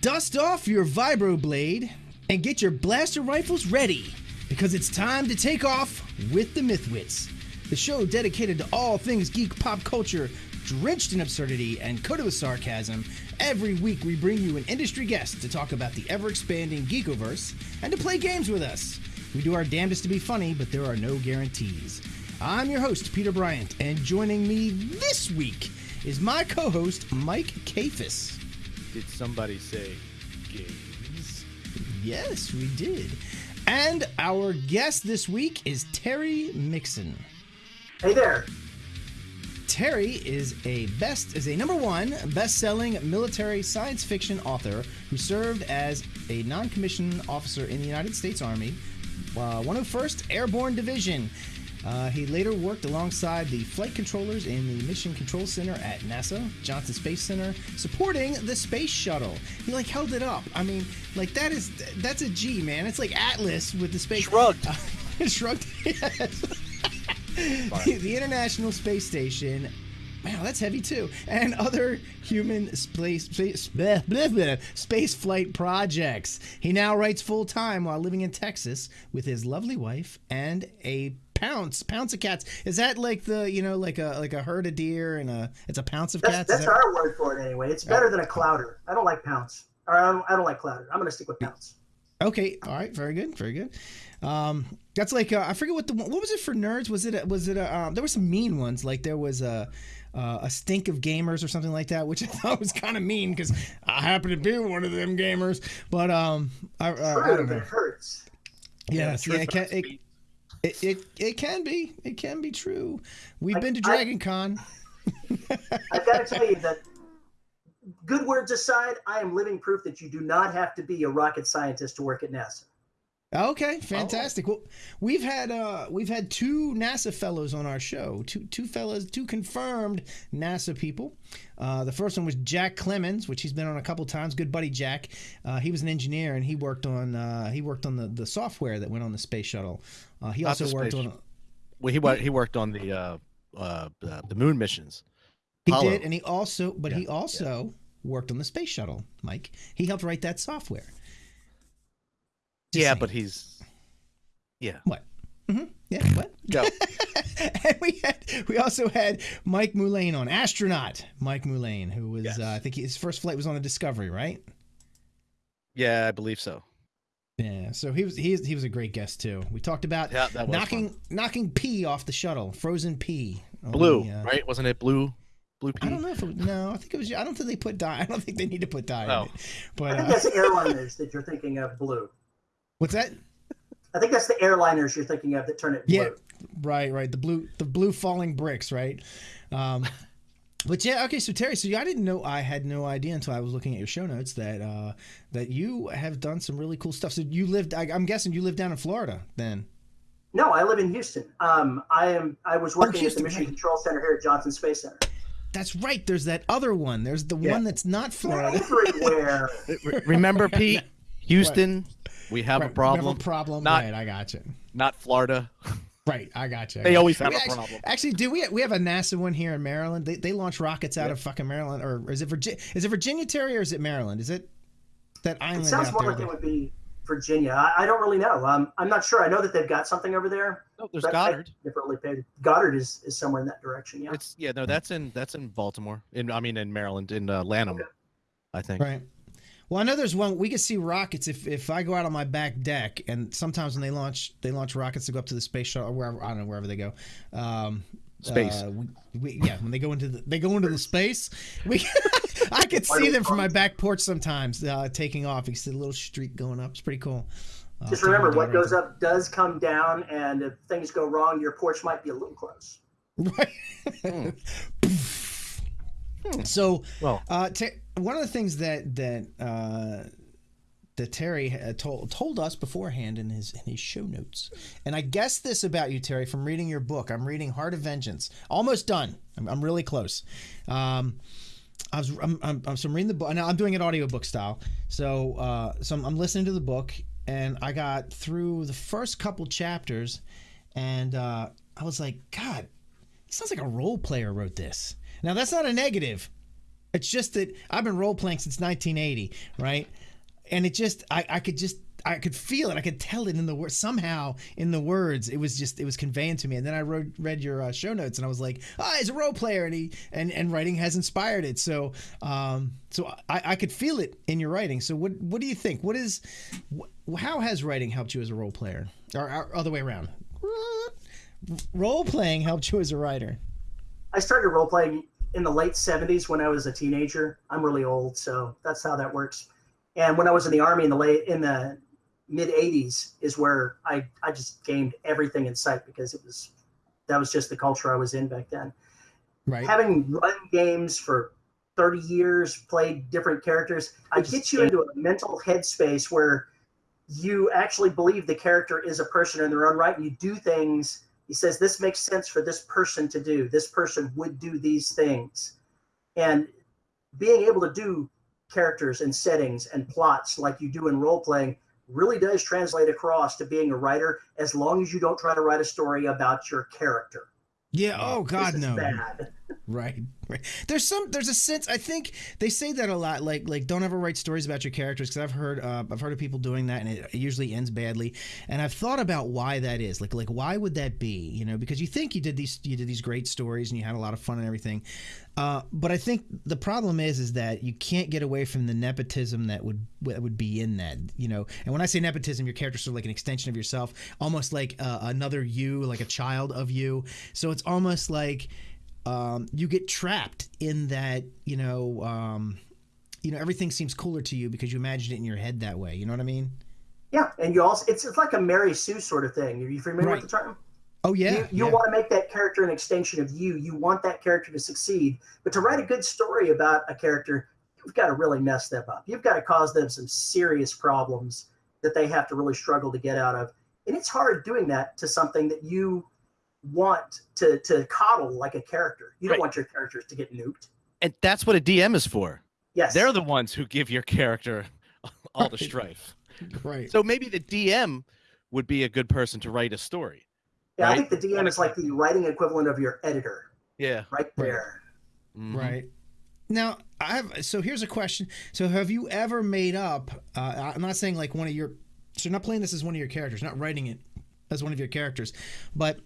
Dust off your vibroblade and get your blaster rifles ready because it's time to take off with the Mythwits, the show dedicated to all things geek pop culture, drenched in absurdity and coated with sarcasm. Every week we bring you an industry guest to talk about the ever expanding Geekoverse and to play games with us. We do our damnedest to be funny, but there are no guarantees. I'm your host, Peter Bryant, and joining me this week is my co host, Mike Kafis. Did somebody say games? Yes, we did. And our guest this week is Terry Mixon. Hey there. Terry is a best is a number one best-selling military science fiction author who served as a non-commissioned officer in the United States Army, uh, 101st Airborne Division. Uh, he later worked alongside the flight controllers in the Mission Control Center at NASA, Johnson Space Center, supporting the space shuttle. He like held it up. I mean, like that is that's a G, man. It's like Atlas with the space. Shrugged. Uh, shrugged. Yes. the, the International Space Station. Wow, that's heavy too. And other human space space, bleh, bleh, bleh, space flight projects. He now writes full time while living in Texas with his lovely wife and a pounce pounce of cats. Is that like the you know like a like a herd of deer and a it's a pounce of That's, cats? that's that- our word for it anyway. It's better than a clouder. I don't like pounce. Or I don't, I don't like clouder. I'm going to stick with pounce. Okay, all right, very good, very good. Um, that's like uh, I forget what the what was it for nerds? Was it a, was it a, um, there were some mean ones like there was a uh, a stink of gamers or something like that, which I thought was kind of mean because I happen to be one of them gamers. But um, I, uh, I don't know. it hurts. Yes, yeah, truth it can, it, Pete. It, it it can be it can be true. We've I- been to I- Dragon Con. I've got to tell you that, good words aside, I am living proof that you do not have to be a rocket scientist to work at NASA. Okay, fantastic. Well, we've had uh we've had two NASA fellows on our show. Two two fellows, two confirmed NASA people. Uh, the first one was Jack Clemons, which he's been on a couple times. Good buddy Jack. Uh, he was an engineer and he worked on uh, he worked on the, the software that went on the space shuttle. Uh, he Not also worked on Well, he he worked on the uh, uh, the, the moon missions. he Apollo. did, and he also but he Yeah, also worked on the space shuttle. Mike, he helped write that software. Just yeah, saying. but he's yeah. what? hmm Yeah, what? Go. and we had we also had Mike Mullane on astronaut Mike Mullane, who was Yes. uh, I think his first flight was on the Discovery, right? yeah, I believe so. Yeah, so he was he he was a great guest too. We talked about Yeah, that knocking fun. knocking pee off the shuttle, frozen pee. blue, the, uh, right? Wasn't it blue? Blue pea. I don't know if it, no, I think it was. I don't think they put dye. I don't think they need to put dye Oh. in it. I But think uh, that's airliners that you're thinking of blue. What's that? I think that's the airliners you're thinking of that turn it blue. Yeah, right, right. The blue, the blue falling bricks, right? Um, but yeah, okay. So Terry, so I didn't know. I had no idea until I was looking at your show notes that uh, that you have done some really cool stuff. So you lived. I, I'm guessing you lived down in Florida then. No, I live in Houston. Um, I am. I was working Oh, Houston, at the Mission right. Control Center here at Johnson Space Center. That's right. There's that other one. There's the Yeah. one that's not Florida. Everywhere. Remember, Pete? Houston, we have Right, a we problem. problem. Not- right. I got you. Not Florida. Right. I got you. I They got always you. have We a actually, problem. Actually, do we? We have a NASA one here in Maryland. They, they launch rockets out Yeah. of fucking Maryland, or is it Virginia? Is it Virginia, Terry, or is it Maryland? Is it that island It sounds out more there? like it would be Virginia. I, I don't really know. Um, I'm not sure. I know that they've got something over there. No, there's Goddard. never really paid. Goddard is, is somewhere in that direction. Yeah. It's yeah, no, that's in that's in Baltimore. In I mean in Maryland, in uh, Lanham, Okay. I think. Right. Well, I know there's one. We can see rockets if, if I go out on my back deck, and sometimes when they launch they launch rockets to go up to the space shuttle or wherever I don't know wherever they go. Um, Space. uh, we, we, yeah, when they go into the they go into the space, we I could see them from my back porch sometimes uh, taking off. You see the little streak going up. It's pretty cool. Uh, Just remember, what goes up does come down, and if things go wrong, your porch might be a little close. Right. So, Well- uh, Ter- one of the things that that uh, that Terry had told told us beforehand in his in his show notes, and I guess this about you, Terry, from reading your book. I'm reading Heart of Vengeance, almost done. I'm, I'm really close. Um, I was I'm, I'm, I'm, so I'm reading the book now. I'm doing it audiobook style. So uh, so I'm, I'm listening to the book, and I got through the first couple chapters, and uh, I was like, God, it sounds like a role player wrote this. Now that's not a negative. It's just that I've been role playing since 1980, right? And it just I, I could just I could feel it. I could tell it in the words somehow in the words. It was just it was conveying to me. And then I wrote, read your uh, show notes and I was like, oh, he's a role player and he and and writing has inspired it. So um so I, I could feel it in your writing. So what what do you think? What is wh- how has writing helped you as a role player or, or other way around? Role playing helped you as a writer. I started role playing in the late 70s when I was a teenager. I'm really old, so that's how that works. And when I was in the army in the late in the mid 80s is where I I just gamed everything in sight because it was that was just the culture I was in back then. Right. Having run games for 30 years, played different characters, I get you into a mental headspace where you actually believe the character is a person in their own right and you do things he says this makes sense for this person to do this person would do these things and being able to do characters and settings and plots like you do in role playing really does translate across to being a writer as long as you don't try to write a story about your character yeah. Oh God, no. bad. Right, right. There's some. There's a sense. I think they say that a lot. Like, like don't ever write stories about your characters because I've heard. Uh, I've heard of people doing that, and it usually ends badly. And I've thought about why that is. Like, like why would that be? You know, because you think you did these, you did these great stories, and you had a lot of fun and everything. Uh, but I think the problem is, is that you can't get away from the nepotism that would that would be in that. You know, and when I say nepotism, your character's of like an extension of yourself, almost like uh, another you, like a child of you. So it's almost like um, you get trapped in that. You know, um, you know, everything seems cooler to you because you imagined it in your head that way. You know what I mean? Yeah, and you also it's, it's like a Mary Sue sort of thing. Are you familiar Right. with the term? Oh yeah. you you yeah. want to make that character an extension of you. You want that character to succeed. But to write a good story about a character, you've got to really mess them up. You've got to cause them some serious problems that they have to really struggle to get out of. And it's hard doing that to something that you want to to coddle like a character. You don't Right. want your characters to get nuked. And that's what a DM is for. Yes. They're the ones who give your character all the strife. right. So maybe the DM would be a good person to write a story. yeah, I think the DM is like the writing equivalent of your editor, Yeah. right there. Mhm. Right. Now, I have so here's a question. So have you ever made up uh, I'm not saying like one of your so you're not playing this as one of your characters, not writing it as one of your characters, but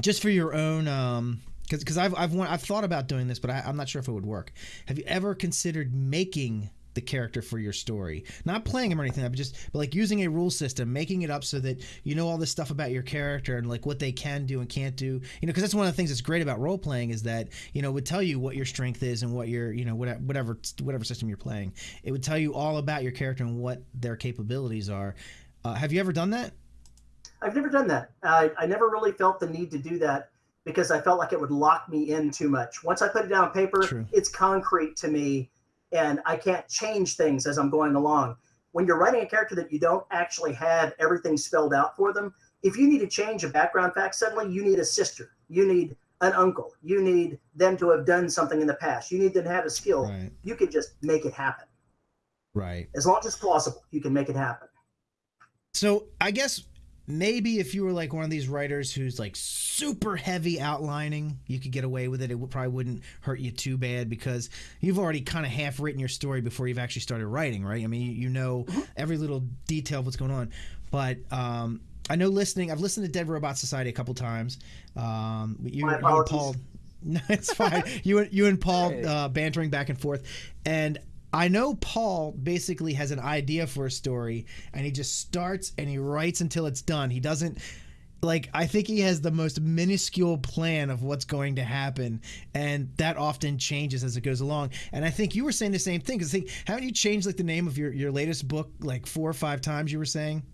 just for your own um cuz I've I've I've thought about doing this, but I, I'm not sure if it would work. Have you ever considered making the character for your story, not playing him or anything, but just but like using a rule system, making it up so that you know all this stuff about your character and like what they can do and can't do. You know, because that's one of the things that's great about role playing is that you know it would tell you what your strength is and what your you know whatever whatever whatever system you're playing. It would tell you all about your character and what their capabilities are. Uh, have you ever done that? I've never done that. I, I never really felt the need to do that because I felt like it would lock me in too much. Once I put it down on paper, True. it's concrete to me and I can't change things as I'm going along. When you're writing a character that you don't actually have everything spelled out for them, if you need to change a background fact suddenly, you need a sister, you need an uncle, you need them to have done something in the past, you need them to have a skill. Right. You can just make it happen. Right. As long as it's plausible, you can make it happen. So I guess maybe if you were like one of these writers who's like super heavy outlining, you could get away with it. It probably wouldn't hurt you too bad because you've already kind of half written your story before you've actually started writing, right? I mean, you, know every little detail of what's going on. But um, I know listening. I've listened to Dead Robot Society a couple times. Um, you, and. Paul. No, it's fine. you and you and Paul uh, bantering back and forth, and I know Paul basically has an idea for a story, and he just starts and he writes until it's done. He doesn't like. I think he has the most minuscule plan of what's going to happen, and that often changes as it goes along. And I think you were saying the same thing because think haven't you changed like the name of your your latest book like four or five times? You were saying.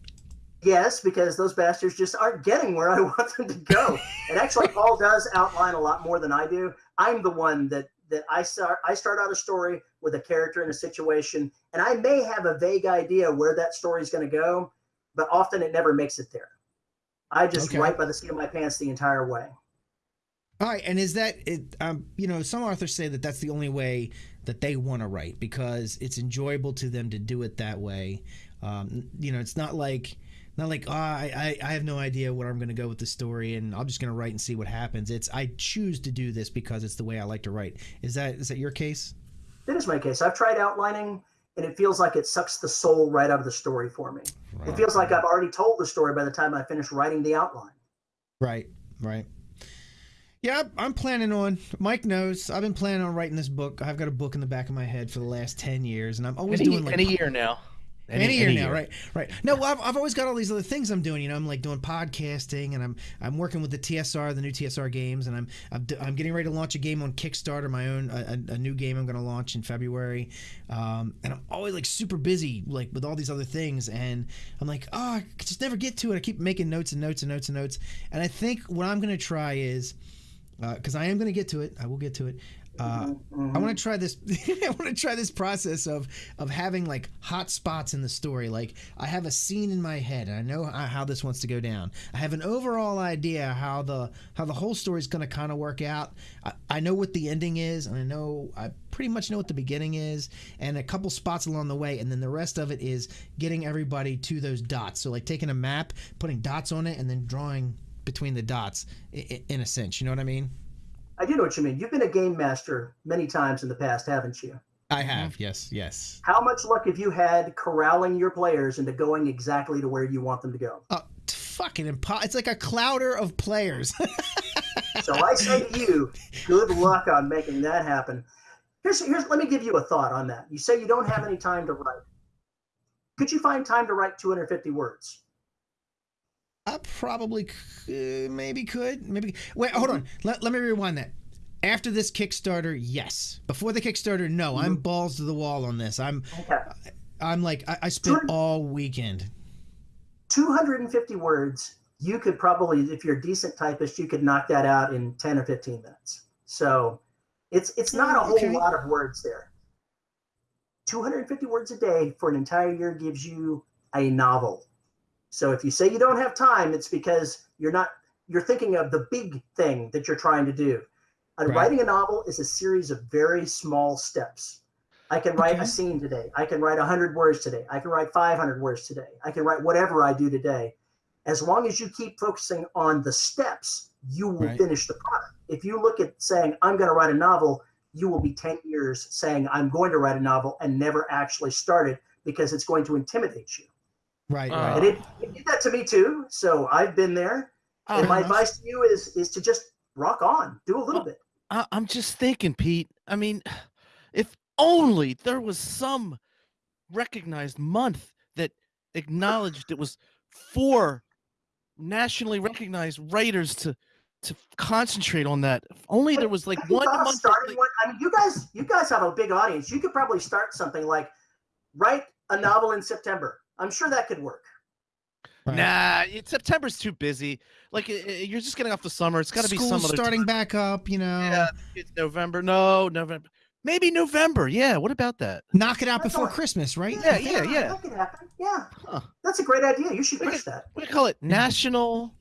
Yes, because those bastards just aren't getting where I want them to go. and actually, Paul does outline a lot more than I do. I'm the one that that I start. I start out a story with a character in a situation, and I may have a vague idea where that story is going to go, but often it never makes it there. I just Okay. write by the seat of my pants the entire way. All right, and is that it? Um, you know, some authors say that that's the only way that they want to write because it's enjoyable to them to do it that way. Um, you know, it's not like not like oh, I, I I have no idea where I'm going to go with the story, and I'm just going to write and see what happens. It's I choose to do this because it's the way I like to write. Is that is that your case? That is my case. I've tried outlining, and it feels like it sucks the soul right out of the story for me. Right. It feels like I've already told the story by the time I finish writing the outline. Right, right. Yeah, I'm planning on. Mike knows I've been planning on writing this book. I've got a book in the back of my head for the last ten years, and I'm always any, doing like in a year now. Any, year now, right? Right. No, well, I've, I've always got all these other things I'm doing. You know, I'm like doing podcasting, and I'm I'm working with the TSR, the new TSR games, and I'm I'm, getting ready to launch a game on Kickstarter, my own a, a, new game I'm going to launch in February, um, and I'm always like super busy, like with all these other things, and I'm like, oh, I just never get to it. I keep making notes and notes and notes and notes, and I think what I'm going to try is because I am going to get to it. I will get to it. Uh, I want to try this. I want to try this process of of having like hot spots in the story. Like I have a scene in my head, and I know how, this wants to go down. I have an overall idea how the how the whole story is going to kind of work out. I, I know what the ending is, and I know I pretty much know what the beginning is, and a couple spots along the way, and then the rest of it is getting everybody to those dots. So like taking a map, putting dots on it, and then drawing between the dots in a sense. You know what I mean? I do know what you mean. You've been a game master many times in the past, haven't you? I have, yes, yes. How much luck have you had corralling your players into going exactly to where you want them to go? Uh, fucking impo- It's like a clouder of players. so I say to you, good luck on making that happen. Here's, here's, let me give you a thought on that. You say you don't have any time to write. Could you find time to write 250 words? I probably could, uh, maybe could maybe wait hold on let, let me rewind that after this Kickstarter yes before the Kickstarter no mm-hmm. I'm balls to the wall on this I'm Okay. I'm like I, I spent all weekend 250 words, you could probably, if you're a decent typist, you could knock that out in 10 or 15 minutes. So it's it's not a whole Okay. lot of words there. 250 words a day for an entire year gives you a novel. So if you say you don't have time, it's because you're not you're thinking of the big thing that you're trying to do. And Right. writing a novel is a series of very small steps. I can write Okay. a scene today. I can write 100 words today. I can write 500 words today. I can write whatever I do today. As long as you keep focusing on the steps, you will Right. finish the product. If you look at saying, I'm going to write a novel, you will be 10 years saying, I'm going to write a novel and never actually start it because it's going to intimidate you. Right Uh, And it, it did that to me too. So I've been there. and my advice to you is is to just rock on, do a little Well, bit. I, I'm just thinking, Pete. I mean, if only there was some recognized month that acknowledged it was for nationally recognized writers to to concentrate on that. If only there was like one month. starting like- one? I mean, you guys, you guys have a big audience. You could probably start something like write a novel in September. I'm sure that could work. right. Nah, it, September's too busy. Like i- i- you're just getting off the summer. It's got to be School's some other starting time. back up you know Yeah, it's November. No, November. Maybe November. Yeah. What about that? knock it out That's before all- Christmas right Yeah, yeah, yeah. That could happen. Yeah, Huh. that's a great idea. You should We push that. What do you call it? National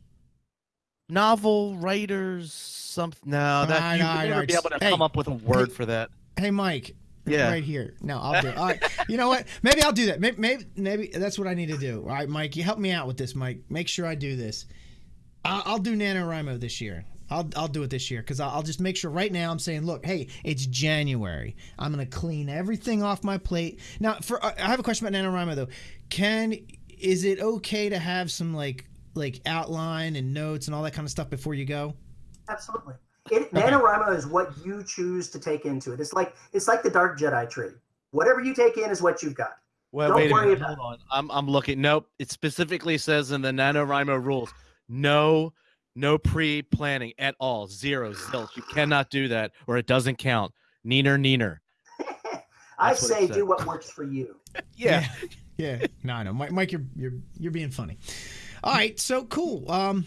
novel writers. Something. No, that Alright, you would alright, never be able to Hey, come up with a word for that. hey Mike Yeah. right here no I'll do it all right you know what maybe I'll do that maybe, maybe maybe that's what I need to do all right Mike you help me out with this Mike make sure I do this I'll, I'll do NaNoWriMo this year. I'll, I'll do it this year because I'll, I'll just make sure right now I'm saying, look, hey, it's January. I'm going to clean everything off my plate. Now, for uh, I have a question about NaNoWriMo though. Can is it okay to have some like like outline and notes and all that kind of stuff before you go? Absolutely. It, NaNoWriMo is what you choose to take into it. It's like it's like the Dark Jedi tree. Whatever you take in is what you've got. Well, Don't wait a worry minute. about Hold on. I'm I'm looking. Nope. It specifically says in the NaNoWriMo rules, no, no pre-planning at all. Zero zilch. You cannot do that, or it doesn't count. Neener, neener. I That's what say do what works for you. Yeah. yeah. No, I know, Mike. Mike, you're you're you're being funny. All right, so cool. Um,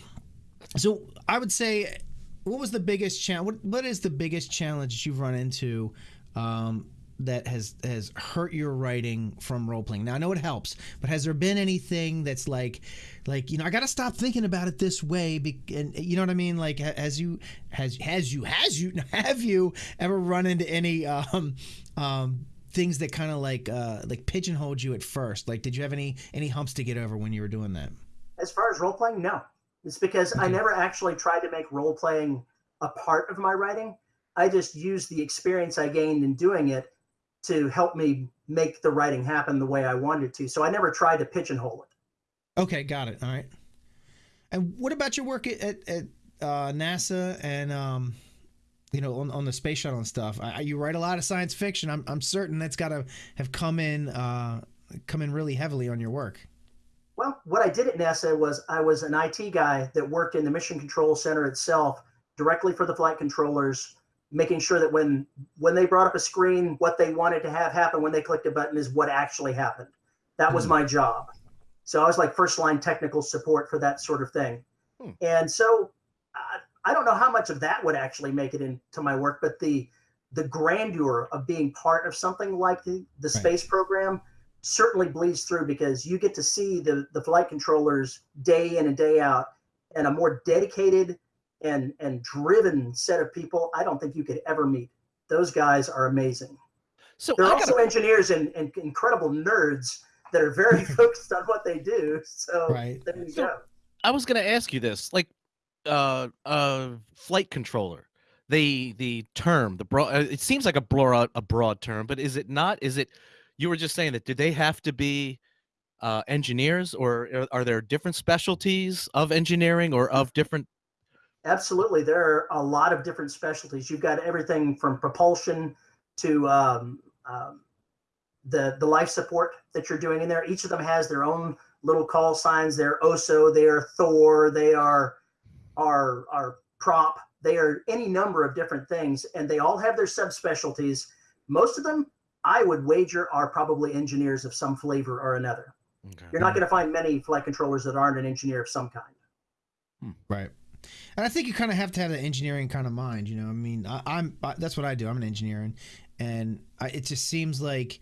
so I would say, what was the biggest challenge? What what is the biggest challenge that you've run into? Um, that has has hurt your writing from role playing. Now I know it helps, but has there been anything that's like, like you know, I got to stop thinking about it this way, be, and you know what I mean? Like, ha- has you has has you has you have you ever run into any um um things that kind of like uh like pigeonholed you at first? Like, did you have any any humps to get over when you were doing that? As far as role playing, no. It's because I never actually tried to make role playing a part of my writing. I just used the experience I gained in doing it to help me make the writing happen the way I wanted to. So I never tried to pigeonhole it. Okay, got it. All right. And what about your work at, at, at uh, NASA and um, you know on, on the space shuttle and stuff? I, you write a lot of science fiction. I'm, I'm certain that's got to have come in uh, come in really heavily on your work. Well, what I did at NASA was I was an IT guy that worked in the Mission Control Center itself, directly for the flight controllers, making sure that when when they brought up a screen, what they wanted to have happen when they clicked a button is what actually happened. That was mm-hmm. my job. So I was like first line technical support for that sort of thing. Hmm. And so uh, I don't know how much of that would actually make it into my work, but the the grandeur of being part of something like the, the right. space program certainly bleeds through because you get to see the, the flight controllers day in and day out and a more dedicated and and driven set of people i don't think you could ever meet those guys are amazing so they're also gotta... engineers and, and incredible nerds that are very focused on what they do. So right. there you so, go. I was going to ask you this, like, uh, uh, flight controller. The the term, the broad. Uh, it seems like a broad a broad term, but is it not? Is it? You were just saying that. Do they have to be uh, engineers, or are, are there different specialties of engineering or of different? Absolutely, there are a lot of different specialties. You've got everything from propulsion to um, um, the the life support that you're doing in there. Each of them has their own little call signs. They're OSO, they are Thor, they are are are prop. They are any number of different things, and they all have their subspecialties. Most of them, I would wager, are probably engineers of some flavor or another. Okay. You're not going to find many flight controllers that aren't an engineer of some kind. Hmm. Right. And I think you kind of have to have the engineering kind of mind. You know, I mean, I, am that's what I do. I'm an engineer, and and I, it just seems like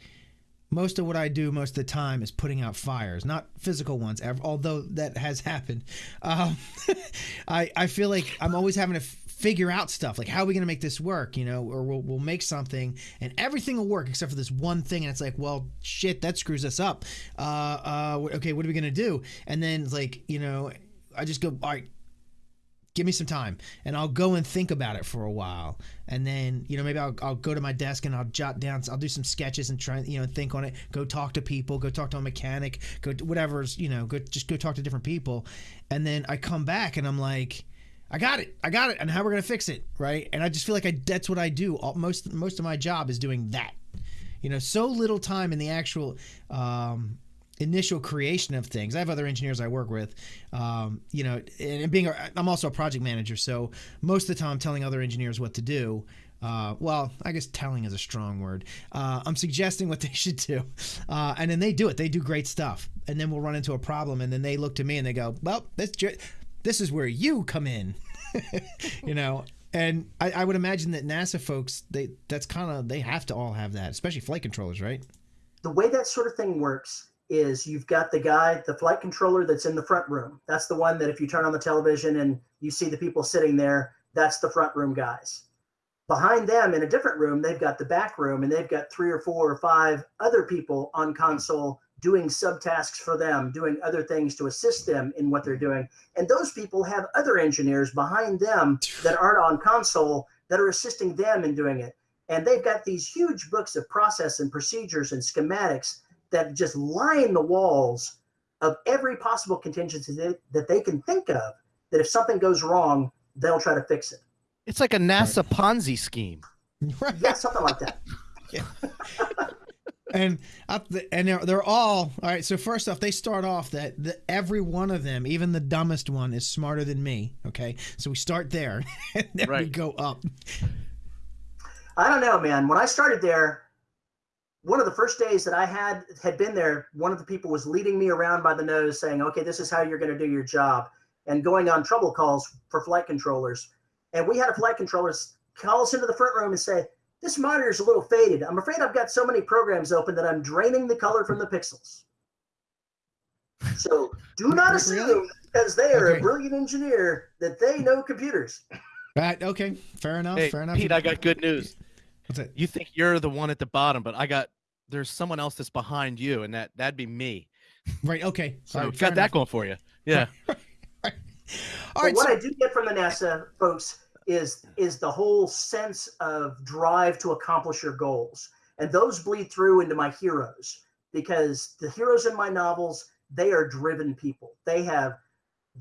most of what I do most of the time is putting out fires, not physical ones, although that has happened. Um, I, I feel like I'm always having to figure out stuff like how are we going to make this work you know or we'll, we'll make something and everything will work except for this one thing and it's like well shit that screws us up uh, uh, okay what are we going to do and then like you know i just go all right give me some time and I'll go and think about it for a while. And then, you know, maybe I'll, I'll go to my desk and I'll jot down, I'll do some sketches and try, you know, think on it, go talk to people, go talk to a mechanic, go whatever's, you know, go, just go talk to different people. And then I come back and I'm like, I got it. I got it. And how we're going to fix it. Right. And I just feel like I, that's what I do. All, most, most of my job is doing that, you know, so little time in the actual, um, initial creation of things. I have other engineers I work with, um, you know, and being a, I'm also a project manager, so most of the time I'm telling other engineers what to do. Uh, well, I guess telling is a strong word. Uh, I'm suggesting what they should do, uh, and then they do it. They do great stuff, and then we'll run into a problem, and then they look to me and they go, "Well, this this is where you come in," you know. And I, I would imagine that NASA folks, they that's kind of they have to all have that, especially flight controllers, right? The way that sort of thing works is you've got the guy, the flight controller that's in the front room. That's the one that if you turn on the television and you see the people sitting there, that's the front room guys. Behind them in a different room, they've got the back room and they've got three or four or five other people on console doing subtasks for them, doing other things to assist them in what they're doing. And those people have other engineers behind them that aren't on console that are assisting them in doing it. And they've got these huge books of process and procedures and schematics that just line the walls of every possible contingency that, that they can think of that if something goes wrong, they'll try to fix it. It's like a NASA. Ponzi scheme. yeah, something like that. and up the, and they're, they're all all right. So first off, they start off that the, every one of them, even the dumbest one, is smarter than me. Okay, so we start there, and then right. we go up. I don't know, man. When I started there, one of the first days that I had had been there, one of the people was leading me around by the nose, saying, "Okay, this is how you're going to do your job," and going on trouble calls for flight controllers. And we had a flight controller call us into the front room and say, "This monitor is a little faded. I'm afraid I've got so many programs open that I'm draining the color from the pixels." So do not assume really? because they are okay. a brilliant engineer that they know computers. Right. Okay. Fair enough. Hey, fair enough. Pete, I got good news. What's it? You think you're the one at the bottom, but I got there's someone else that's behind you, and that that'd be me. Right. Okay. So right, got that going for you. Yeah. All right. What so- I do get from the NASA folks is is the whole sense of drive to accomplish your goals. and those bleed through into my heroes because the heroes in my novels they are driven people. They have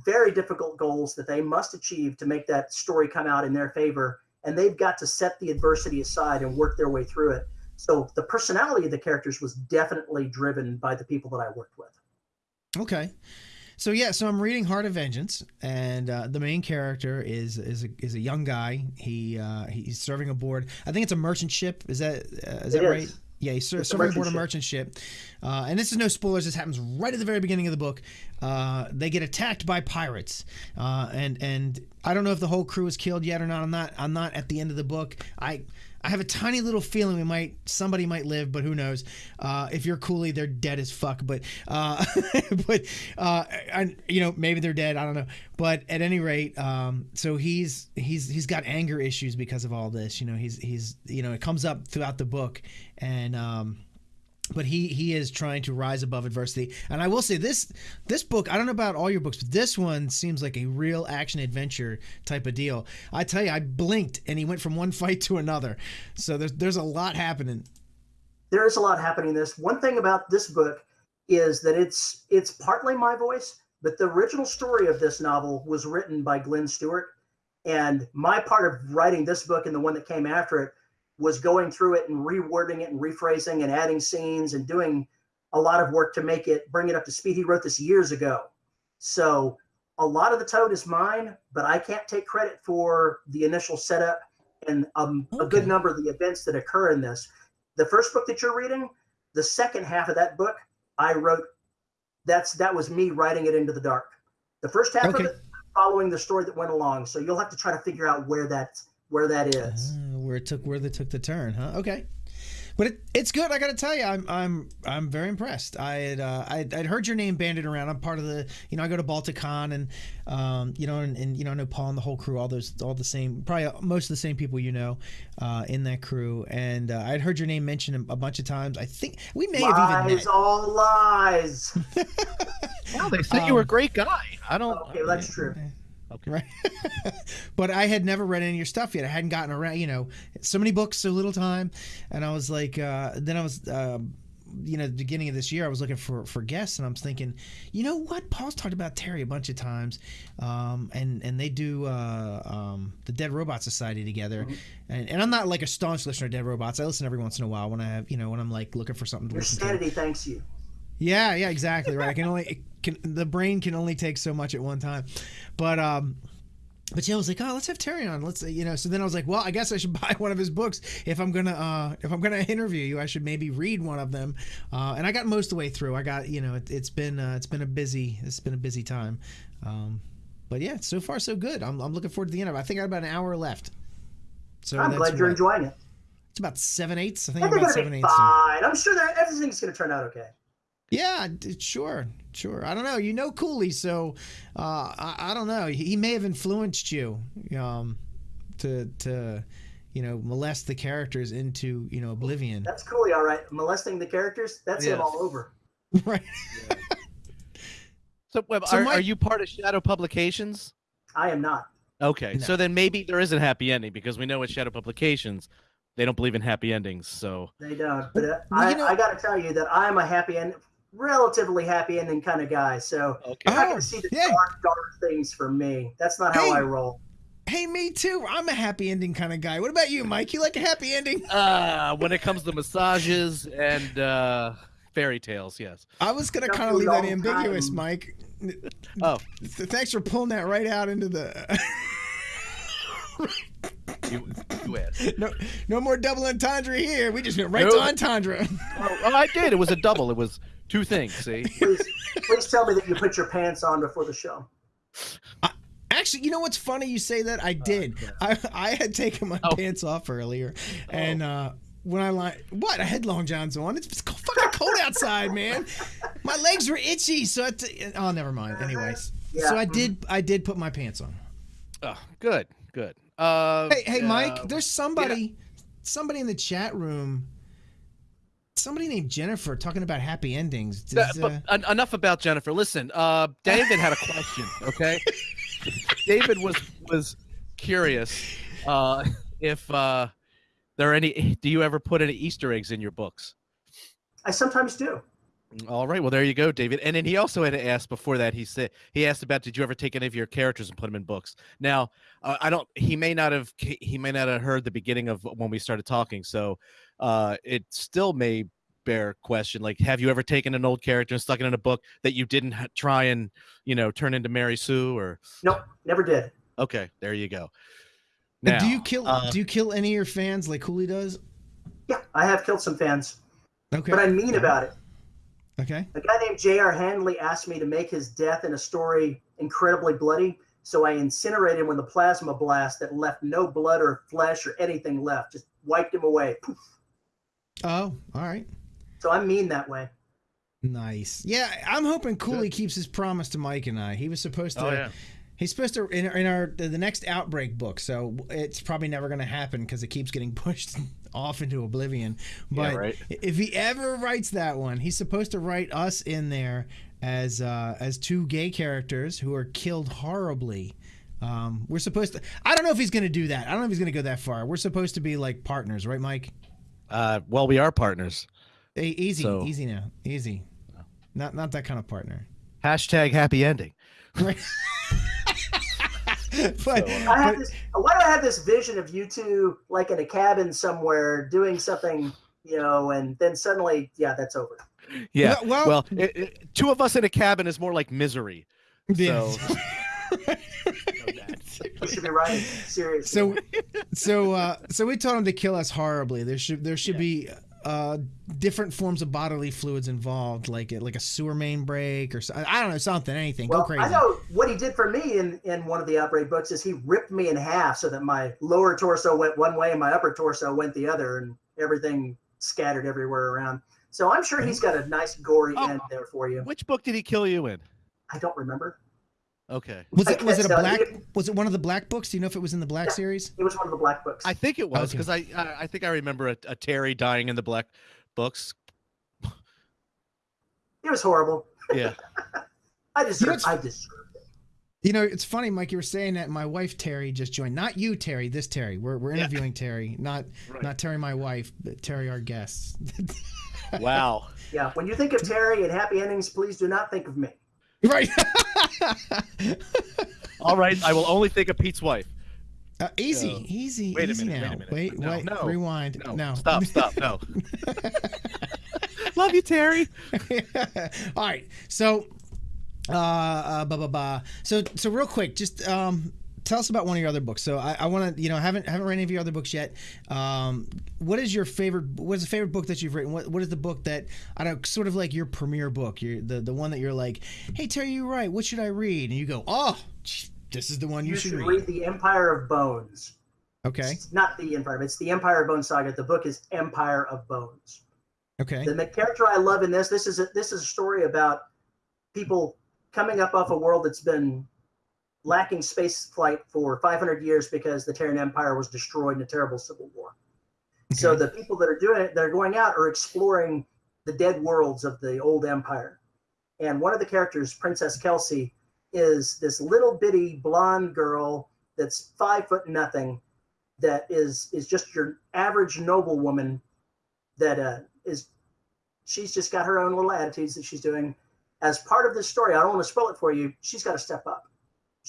very difficult goals that they must achieve to make that story come out in their favor, and they've got to set the adversity aside and work their way through it. So the personality of the characters was definitely driven by the people that I worked with. Okay. So yeah, so I'm reading Heart of Vengeance, and uh, the main character is is a, is a young guy. He uh, he's serving aboard. I think it's a merchant ship. Is that uh, is It that right? Yeah, he's ser- serving aboard a merchant ship. merchant ship. Uh, and this is no spoilers. This happens right at the very beginning of the book. Uh, they get attacked by pirates, uh, and and I don't know if the whole crew is killed yet or not. I'm not. I'm not at the end of the book. I. I have a tiny little feeling we might somebody might live, but who knows? Uh, if you're Cooley, they're dead as fuck. But uh, but uh, and you know maybe they're dead. I don't know. But at any rate, um, so he's he's he's got anger issues because of all this. You know he's he's you know it comes up throughout the book, and um, but he he is trying to rise above adversity. And i will say this this book i don't know about all your books but this one seems like a real action adventure type of deal. I tell you i blinked and he went from one fight to another. So there's there's a lot happening. There is a lot happening. In this. One thing about this book is that it's it's partly my voice, but the original story of this novel was written by Glynn Stewart, and my part of writing this book and the one that came after it was going through it and rewording it and rephrasing and adding scenes and doing a lot of work to make it bring it up to speed. He wrote this years ago, so a lot of the tone is mine, but I can't take credit for the initial setup and um, a good number of the events that occur in this the first book that you're reading, the second half of that book, I wrote. That's that was me writing it into the dark. The first half Okay. of it, following the story that went along. So you'll have to try to figure out where that where that is. Ah, where it took where they took the turn huh okay but it, it's good. I got to tell you, I'm I'm I'm very impressed. I had uh, I'd, I'd heard your name banded around. I'm part of the you know I go to Balticon and um, you know and, and you know I know Paul and the whole crew, all those all the same probably most of the same people you know uh, in that crew. And uh, I'd heard your name mentioned a bunch of times. I think we may have even Lies, all lies. Well, they said you were a Um, great guy. I don't. Okay, that's true. Okay. Right. but I had never read any of your stuff yet. I hadn't gotten around, you know, so many books, so little time. And I was like, uh, then I was, um, you know, the beginning of this year, I was looking for, for guests and I'm thinking, you know what? Paul's talked about Terry a bunch of times. Um, and, and they do, uh, um, the Dead Robot Society together. And, and I'm not like a staunch listener to Dead Robots. I listen every once in a while when I have, you know, when I'm like looking for something to Your listen to. sanity thanks you. Yeah, yeah, exactly right. I can only it can the brain can only take so much at one time, but um, but yeah, I was like, oh, let's have Terry on. Let's you know. So then I was like, well, I guess I should buy one of his books if I'm gonna uh if I'm gonna interview you. I should maybe read one of them. Uh, and I got most of the way through. I got you know it, it's been uh, it's been a busy it's been a busy time, um, but yeah, so far so good. I'm I'm looking forward to the end of it. I think I have about an hour left. So I'm glad you're enjoying it. It's about seven eighths. I think I think about seven eighths. fine. I'm sure that everything's going to turn out okay. Yeah, sure, sure. I don't know. You know Cooley, so uh, I, I don't know. He, he may have influenced you um, to to you know molest the characters into you know oblivion. That's Cooley, All right, molesting the characters. That's him Yes. all over. right. So, Web, So are, my- are you part of Shadow Publications? I am not. Okay, No. so then maybe there is a happy ending because we know with Shadow Publications, they don't believe in happy endings. So They don't. But uh, Well, I, you know- I got to tell you that I'm a happy end, relatively happy ending kind of guy. So okay, you're not Oh, going to see the yeah. dark, dark things for me. That's not how Hey. I roll. Hey, me too. I'm a happy ending kind of guy. What about you, Mike? You like a happy ending? uh, when it comes to massages and uh, fairy tales, yes. I was gonna kind of leave that ambiguous, time. Mike. Oh, Th- Thanks for pulling that right out into the. you, you asked. no, no more double entendre here. We just went right No. to entendre. Oh, oh, I did. It was a double. It was two things. See. Please, please tell me that you put your pants on before the show. Actually, you know what's funny? You say that. I did. I, I had taken my Oh. pants off earlier, and uh, when I like, what I had long johns on. It's, it's fucking cold outside, man. My legs were itchy, so I t- oh, never mind. Anyways, Yeah. so I did. I did put my pants on. Oh, good, good. Uh, Hey, hey, uh, Mike. There's somebody, somebody in the chat room. Somebody named Jennifer talking about happy endings. Uh, Does, but uh, enough about Jennifer. Listen, uh, David had a question. Okay, David was was curious uh, if uh, there are any? Do you ever put any Easter eggs in your books? I sometimes do. All right. Well, there you go, David. And then he also had to ask before that. He said he asked about did you ever take any of your characters and put them in books? Now, uh, I don't. He may not have. He may not have heard the beginning of when we started talking. So, uh, it still may bear question. Like, have you ever taken an old character and stuck it in a book that you didn't ha- try and you know turn into Mary Sue or? Nope, never did. Okay, there you go. Now, Now, do you kill? uh, do you kill any of your fans like Cooley does? Yeah, I have killed some fans, Okay. but I'm mean about it. Okay. A guy named J.R. Handley asked me to make his death in a story incredibly bloody, so I incinerated him with a plasma blast that left no blood or flesh or anything left. Just wiped him away. Poof. Oh, all right. So I'm mean that way. Nice. Yeah, I'm hoping Cooley keeps his promise to Mike and I. He was supposed oh, to. Oh yeah. He's supposed to in, in our the next outbreak book. So it's probably never going to happen because it keeps getting pushed off into oblivion. But Yeah, right. if he ever writes that one, he's supposed to write us in there as uh, as two gay characters who are killed horribly. Um, we're supposed to. I don't know if he's going to do that. I don't know if he's going to go that far. We're supposed to be like partners, right, Mike? Uh, well, we are partners. Hey, easy, So- easy now, easy. Not not that kind of partner. Hashtag happy ending. Right. but, I have this. Why do I have this vision of you two like in a cabin somewhere doing something, you know, and then suddenly, yeah, that's over. Yeah. Well- well- Well, it, it- two of us in a cabin is more like misery. Yeah. So- You should be writing seriously. so so uh so we told him to kill us horribly there should there should be uh different forms of bodily fluids involved like like a sewer main break or so, i don't know something anything well, go crazy I know what he did for me in in one of the outbreak books is he ripped me in half so that my lower torso went one way and my upper torso went the other, and everything scattered everywhere around. So I'm sure he's got a nice gory Oh. end there for you. Which book did he kill you in? I don't remember. Okay. was it was it a black you. was it one of the black books do you know if it was in the black Yeah. series It was one of the black books. I think it was Okay. because I, I I think I remember a, a Terry dying in the black books. it was horrible. Yeah. I deserved. it's- I deserved it. you know it's funny mike you were saying that my wife terry just joined not you terry this terry we're, we're Yeah. interviewing terry not Right. not terry my wife but terry our guest wow. Yeah. When you think of Terry and happy endings, please do not think of me. Right All right. I will only think of Pete's wife. uh, easy Uh, easy wait a minute, now wait a minute. wait No, wait no, rewind No. no Stop. Stop. No. Love you, Terry. All right. So, uh, uh, blah, blah, blah. So, so real quick, just um, tell us about one of your other books. So, I, I want to, you know, haven't haven't read any of your other books yet. Um, what is your favorite? What is the favorite book that you've written? What What is the book that I don't sort of like your premiere book? Your the the one that you're like, hey Terry, you right. What should I read? And you go, oh, this is the one you, should read. You, should, should read. read The Empire of Bones. Okay. It's not the Empire, but it's the Empire of Bones saga. The book is Empire of Bones. Okay. The character I love in this, this is a, this is a story about people coming up off a world that's been lacking space flight for 500 years because the Terran Empire was destroyed in a terrible civil war. So the people that are doing it, that are going out, are exploring the dead worlds of the old empire. And one of the characters, Princess Kelsey, is this little bitty blonde girl that's five foot nothing, that is is just your average noblewoman that uh, is she's just got her own little attitudes that she's doing. As part of this story, I don't want to spoil it for you. She's got to step up.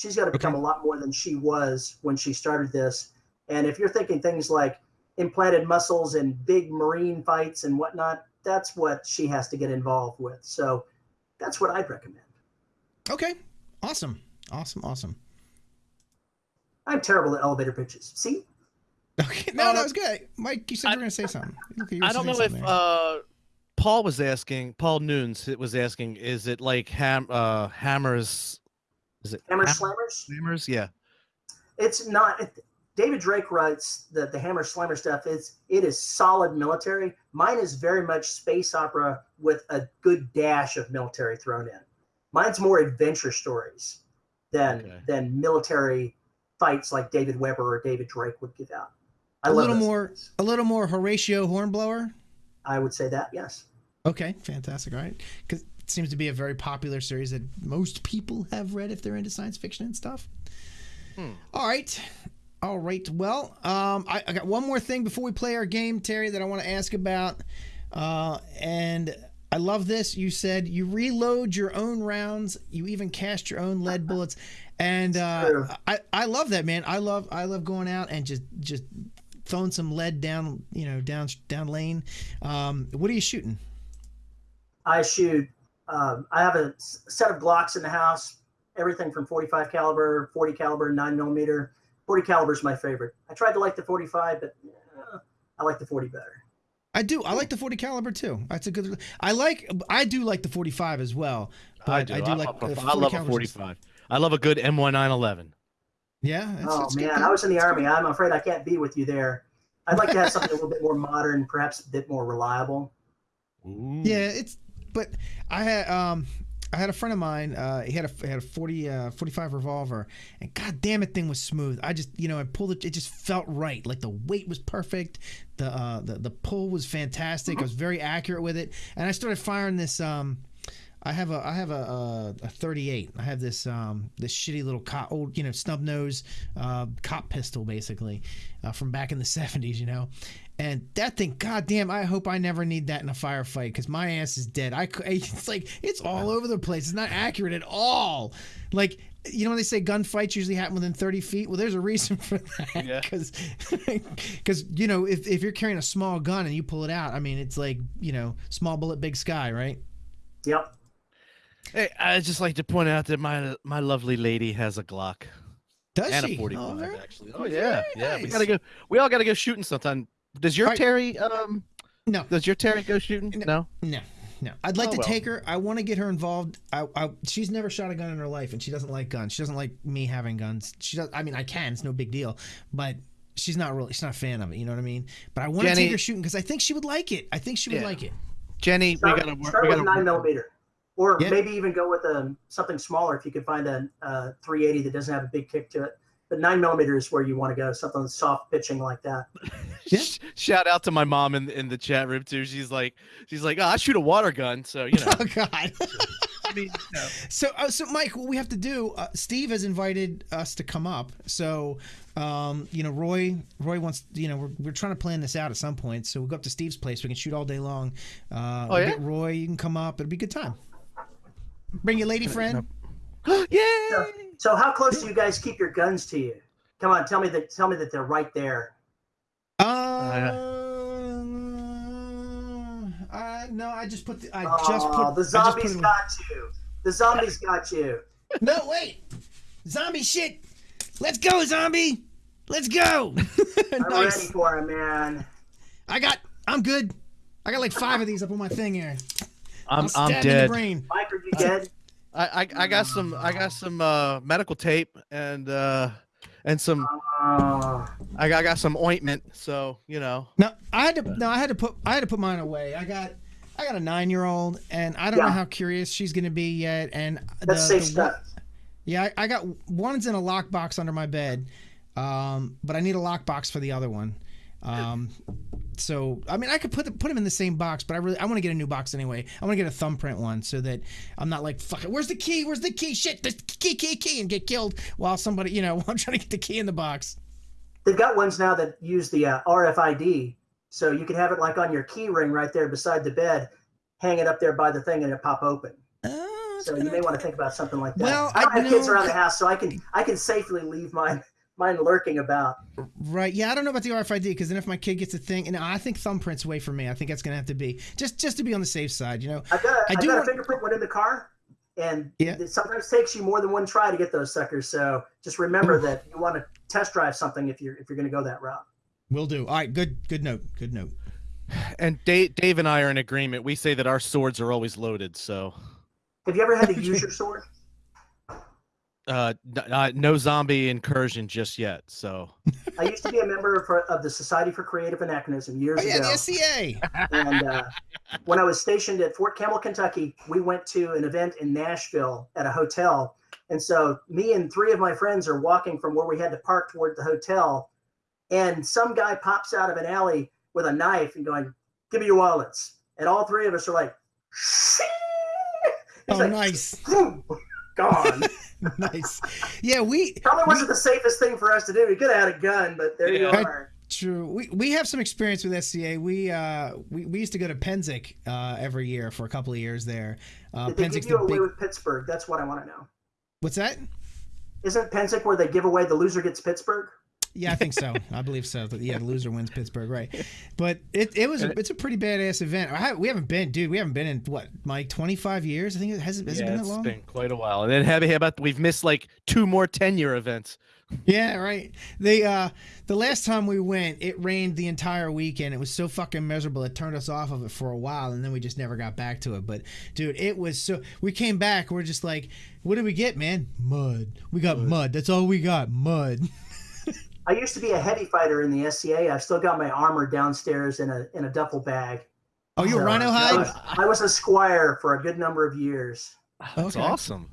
She's got to become Okay. a lot more than she was when she started this. And if you're thinking things like implanted muscles and big marine fights and whatnot, that's what she has to get involved with. So that's what I'd recommend. Okay. Awesome. Awesome. Awesome. I'm terrible at elevator pitches. See? Okay. No, Uh, no, it's good. Mike, you said I- you were gonna say something. Okay, I don't saying know if uh, Paul was asking. Paul Noons was asking. Is it like ham uh, hammers? Is it Hammer ham- Slammers? Yeah. It's not. David Drake writes the the Hammer Slammer stuff. It's it is solid military. Mine is very much space opera with a good dash of military thrown in. Mine's more adventure stories than Okay. than military fights like David Weber or David Drake would give out. I A little more- stories. a little more Horatio Hornblower. I would say that yes. Okay, fantastic. All right, because seems to be a very popular series that most people have read if they're into science fiction and stuff. Hmm. All right, All right. Well, um, I, I got one more thing before we play our game, Terry, that I want to ask about. Uh, and I love this. You said you reload your own rounds. You even cast your own lead bullets, and uh, I I love that, man. I love I love going out and just just throwing some lead down, you know, down down lane. Um, what are you shooting? I shoot. Um, I have a set of Glocks in the house. Everything from 45 caliber, 40 caliber, 9 millimeter. 40 caliber is my favorite. I tried to like the 45, but uh, I like the 40 better. I do. I like the 40 caliber too. That's a good. I like. I do like the 45 as well. But I do, I, like. I, uh, 40 I love a 45. I love a good M1911. Yeah. That's, oh that's good. man, I was in the army. I'm afraid I can't be with you there. I'd like to have something a little bit more modern, perhaps a bit more reliable. Ooh. Yeah, it's but I had um I had a friend of mine, uh he had a had a 40 uh 45 revolver and god damn it thing was smooth. I just, you know, I pulled it it just felt right. Like the weight was perfect. The uh the the pull was fantastic. I was very accurate with it. And I started firing this um I have a I have a, a, a 38. I have this um this shitty little cop, old you know snub nose uh, cop pistol basically uh, from back in the 70s, you know. And that thing, goddamn, I hope I never need that in a firefight because my ass is dead. I it's like it's all over the place. It's not accurate at all. Like you know when they say gunfights usually happen within 30 feet. Well, there's a reason for that Yeah. because because you know if if you're carrying a small gun and you pull it out, I mean it's like you know small bullet, big sky, right? Yep. Hey, I just like to point out that my my lovely lady has a Glock Does and she? a 45 Oh, actually. Oh yeah, yeah. We gotta go. We all gotta go shooting sometime. Does your Alright. Terry um? No. Does your Terry go shooting? No. No. No, no. I'd like Oh, to well. take her. I want to get her involved. I, I, she's never shot a gun in her life, and she doesn't like guns. She doesn't like me having guns. She does. I mean, I can. It's no big deal. But she's not really. She's not a fan of it. You know what I mean? But I want to Jenny- take her shooting because I think she would like it. I think she would Yeah. like it. Jenny, we Start, gotta work. start We with gotta nine work- millimeter, or Yeah. maybe even go with um, something smaller if you could find a, uh 380 that doesn't have a big kick to it. But nine millimeter is where you want to go. Something soft pitching like that. Yeah. Shout out to my mom in in the chat room too. She's like, she's like, oh, I shoot a water gun, so you know. Oh God. I mean, you. So, uh, so Mike, what we have to do? Uh, Steve has invited us to come up. So, um, you know, Roy, Roy wants. You know, we're, we're trying to plan this out at some point. So we'll go up to Steve's place. We can shoot all day long. Uh, Oh, we'll yeah? Get Roy, you can come up. It'll be a good time. Bring your lady friend. Yay! So how close do you guys keep your guns to you? Come on, tell me that. Tell me that they're right there. Uh, uh, no, I just put. The, I Oh, just put. the I just put zombies got you. The zombies got you. No, wait. Zombie shit. Let's go, zombie. Let's go. I'm nice. ready for him, man. I got. I'm good. I got like five of these up on my thing here. I'm I'll I'm stab in the dead. brain. Mike, are you dead? I, I I got some I got some uh medical tape and uh and some Oh, I got, I got some ointment. So you know. No, I had to. No, I had to put. I had to put mine away. I got. I got a nine-year-old, and I don't know how curious she's going to be yet. And the, that's safe the stuff. yeah, I, I got one's in a lockbox under my bed, um, but I need a lockbox for the other one. Um, so I mean, I could put the, put them in the same box, but I really I want to get a new box anyway. I want to get a thumbprint one so that I'm not like fuck it. Where's the key? Where's the key? Shit, the key, key, key, and get killed while somebody you know while I'm trying to get the key in the box. They've got ones now that use the uh, RFID, so you can have it like on your key ring right there beside the bed, hang it up there by the thing, and it pop open. Oh, So you may want to think about something like that. Well, I don't I have kids around the house, so I can I can safely leave mine mine lurking about. Right. Yeah, I don't know about the RFID because then if my kid gets a thing, and I think thumbprint's way for me. I think that's gonna have to be just just to be on the safe side. You know. I've got a, I I've do got want- a fingerprint one in the car, and Yeah. it sometimes takes you more than one try to get those suckers. So just remember that you want to test drive something if you're if you're going to go that route. Will do. All right. Good. Good note. Good note. And Dave, Dave and I are in agreement. We say that our swords are always loaded. So Have you ever had to use your sword? Uh, n- uh, no zombie incursion just yet. So I used to be a member for, of the Society for Creative Anachronism years Oh yeah, ago. the SCA. and uh, when I was stationed at Fort Campbell, Kentucky, we went to an event in Nashville at a hotel. And so me and three of my friends are walking from where we had to park toward the hotel. And some guy pops out of an alley with a knife and going, Give me your wallets. And all three of us are like, He's Oh, like, nice. Gone. nice. Yeah, we Probably wasn't the safest thing for us to do. We could have had a gun, but there you Yeah. are. True. We we have some experience with SCA. We uh we, we used to go to Pennsic uh every year for a couple of years there. Uh Did they give you away big with Pittsburgh? That's what I want to know. What's that? Isn't Pennsic where they give away the loser gets Pittsburgh? Yeah, I think so. I believe so. Yeah, the loser wins Pittsburgh, right? But it, it was a, it's a pretty badass event. I, we haven't been, dude. We haven't been in what, Mike, twenty five years. I think it has, has it yeah, been that it's long. been quite a while. And then how about we've missed like two more ten year events. Yeah, right. They uh the last time we went, it rained the entire weekend. It was so fucking miserable. It turned us off of it for a while and then we just never got back to it. But dude, it was so we came back, we're just like, what did we get, man? Mud. We got mud. That's all we got. Mud. I used to be a heavy fighter in the SCA. I've still got my armor downstairs in a in a duffel bag. Oh, you So, a rhino I hide? was, I was a squire for a good number of years. That's Okay. awesome.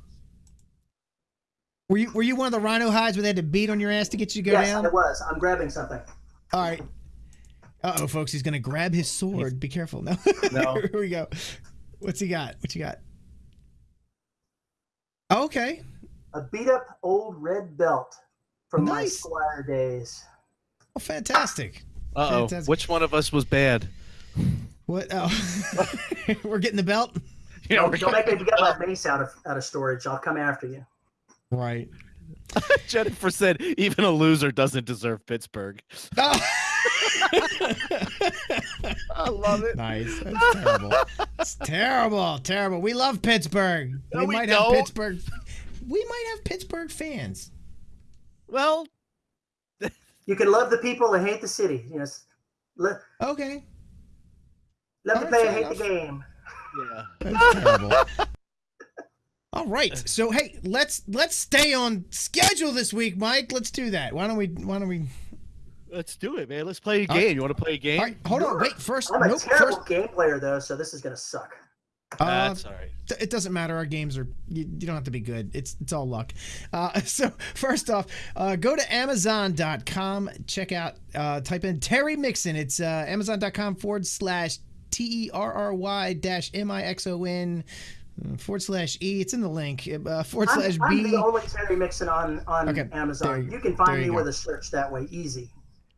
Were you were you one of the rhino hides where they had to beat on your ass to get you to go yes, down? it was. I'm grabbing something. All right. Uh oh, folks, he's gonna grab his sword. Be careful. No. No. Here we go. What's he got? What you got? Okay. A beat up old red belt from my Nice. squire days. Oh, fantastic. Uh oh. Fantastic. Which one of us was bad? What? Oh, we're getting the belt. Yeah, Don't, don't make me get my mace out of out of storage. I'll come after you. Right. Jennifer said even a loser doesn't deserve Pittsburgh. Oh. I love it. nice. That's terrible. It's terrible. Terrible. We love Pittsburgh. No, we we might have don't. Pittsburgh. We might have Pittsburgh fans. Well, You can love the people and hate the city. Yes. Let, Okay. let oh, the player fair hate the game. yeah. That's terrible. All right. So hey, let's let's stay on schedule this week, Mike. Let's do that. Why don't we? Why don't we? Let's do it, man. Let's play a All right. game. You want to play a game? All right. Hold on. Wait. First. I'm a Nope. terrible First. game player though, so this is gonna suck. Uh, That's all right. Th- It doesn't matter. Our games are you, you don't have to be good. It's it's all luck. Uh, so first off, uh, go to Amazon.com. Check out. Uh, type in Terry Mixon. It's uh, Amazon.com forward slash T E R R Y dash M I X O N uh, forward slash E. It's in the link. Uh, forward I'm, slash I'm the only Terry Mixon on on Okay, Amazon. you- You, can find you me go. with a search that way, easy.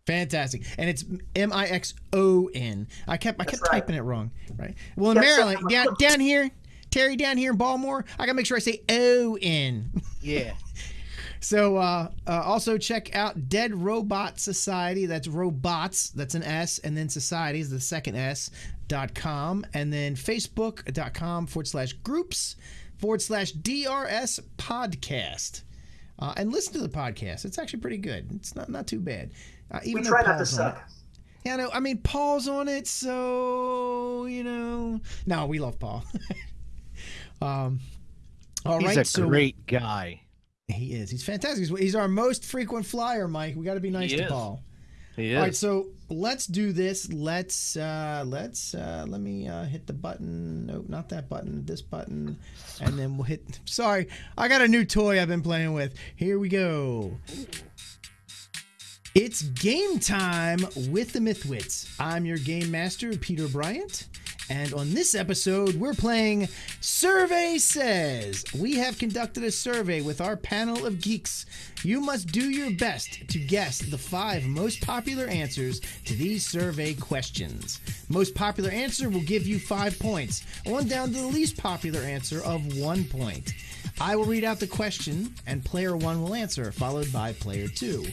Fantastic, and it's M I X O N. I kept I kept right. typing it wrong, right? Well, in Yes. Maryland, down down here, Terry down here in Baltimore, I gotta make sure I say O N. Yeah. So uh, uh, also check out Dead Robot Society. That's robots. That's an S, and then society is the second S. Dot com, and then Facebook.com forward slash groups forward slash DRS podcast. Uh, and listen to the podcast. It's actually pretty good. It's not not too bad. Uh, even We though try not to Paul's on it. suck. Yeah, no, I mean Paul's on it, so you know. No, we love Paul. um, all right, He's a so great guy. he is. He's fantastic. He's, he's our most frequent flyer, Mike. We got to be nice He to is. Paul. He is. All right, so let's do this. Let's uh let's uh let me uh hit the button. Nope, not that button. This button, and then we'll hit. Sorry, I got a new toy I've been playing with. Here we go. It's game time with the Mythwits. I'm your game master, Peter Bryant. And on this episode, we're playing Survey Says. We have conducted a survey with our panel of geeks. You must do your best to guess the five most popular answers to these survey questions. Most popular answer will give you five points, on down to the least popular answer of one point. I will read out the question, and player one will answer, followed by player two.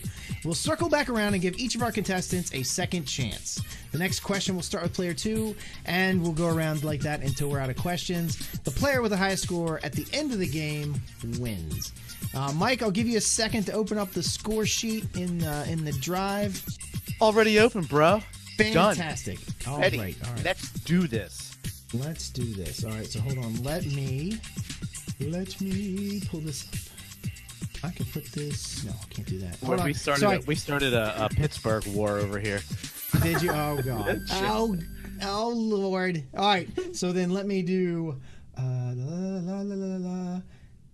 We'll circle back around and give each of our contestants a second chance. The next question will start with player two, and we'll go around like that until we're out of questions. The player with the highest score at the end of the game wins. Uh, Mike, I'll give you a second to open up the score sheet in uh, in the drive. Already open, bro. Done. Fantastic. All Eddie, right, all right. let's do this. Let's do this. All right, so hold on. Let me let me pull this up. I can put this. No, I can't do that. Hold on. we started. Sorry. A, we started a, a Pittsburgh war over here. Did you? Oh God. oh, oh Lord. All right. So then let me do. Uh, la, la, la, la, la.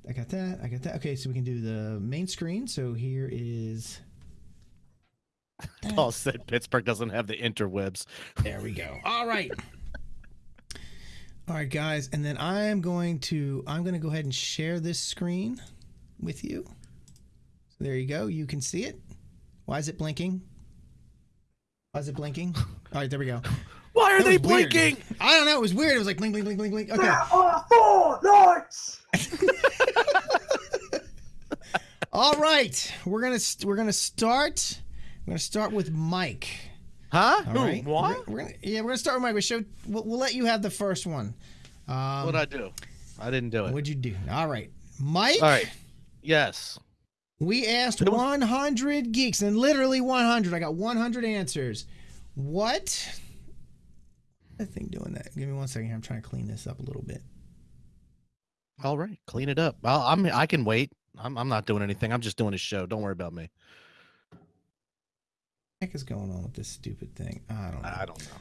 I got that. I got that. Okay, so we can do the main screen. So here is. Paul said Pittsburgh doesn't have the interwebs. There we go. All right. All right, guys, and then I'm going to I'm going to go ahead and share this screen with you. So there you go. You can see it. Why is it blinking? Why is it blinking? All right, there we go. Why are That they was weird. blinking? I don't know. It was weird. It was like blink, blink, blink, blink, blink. Okay. There are four lights. All right. We're gonna st- we're gonna start. We're gonna start with Mike. Huh? All Who? right. What? We're, we're gonna yeah. We're gonna start with Mike. We show. We'll, we'll let you have the first one. Um, What'd I do? I didn't do it. What'd you do? All right, Mike. All right. Yes. We asked was- 100 geeks, and literally 100. I got 100 answers. What? I think doing that. Give me one second. here. I'm trying to clean this up a little bit. All right. Clean it up. I'll, I'm. I can wait. I'm. I'm not doing anything. I'm just doing a show. Don't worry about me. What heck is going on with this stupid thing? I don't know. I don't know.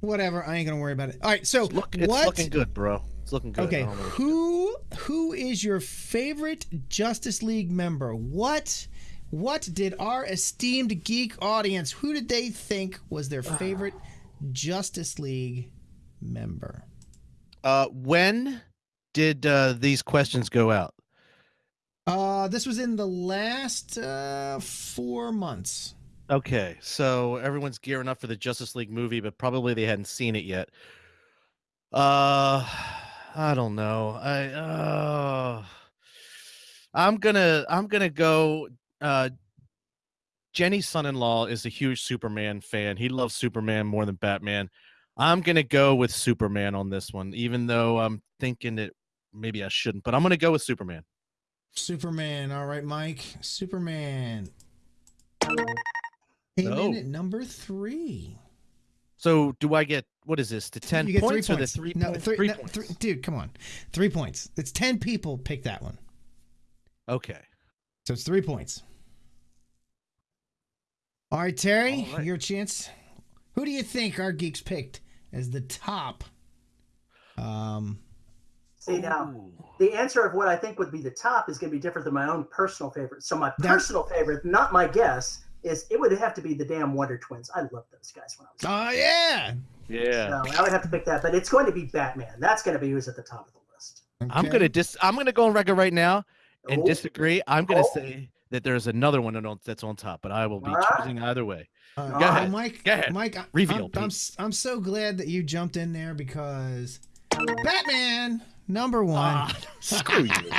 Whatever. I ain't gonna worry about it. All right. So It's, look, it's what? looking good, bro. It's looking good. Okay. don't know what- Who who is your favorite Justice League member? What what did our esteemed geek audience? Who did they think was their favorite Justice League member? Uh, when did uh, these questions go out? Uh, this was in the last uh, four months. Okay, so everyone's gearing up for the Justice League movie, but probably they hadn't seen it yet. Uh, I don't know. I uh, I'm gonna I'm gonna go. Uh, Jenny's son-in-law is a huge Superman fan. He loves Superman more than Batman. I'm gonna go with Superman on this one, even though I'm thinking that maybe I shouldn't, but I'm gonna go with Superman. Superman. All right, Mike. Superman. Came in No. at number three. So do I get what is this? The ten you get points, three or the points. three no, points? three, Three no, points. three- dude, come on, three points. It's ten people pick that one, Okay. so it's three points. All right, Terry, All right. your chance. Who do you think our geeks picked as the top? Um, See now, Ooh. the answer of what I think would be the top is going to be different than my own personal favorite. So my That- personal favorite, not my guess, is it would have to be the damn Wonder Twins. I love those guys when I was. oh yeah, Yeah. So I would have to pick that, but it's going to be Batman. That's going to be who's at the top of the list. I'm gonna dis. I'm gonna go on record right now and Oh, disagree. I'm gonna Oh. say that there's another one that's on top, but I will be All right. choosing either way. Uh, Go uh, ahead. Mike. Go ahead. Mike. I- Reveal, I'm, I'm, Pete. s- I'm so glad that you jumped in there because Batman number one. Ah, screw you.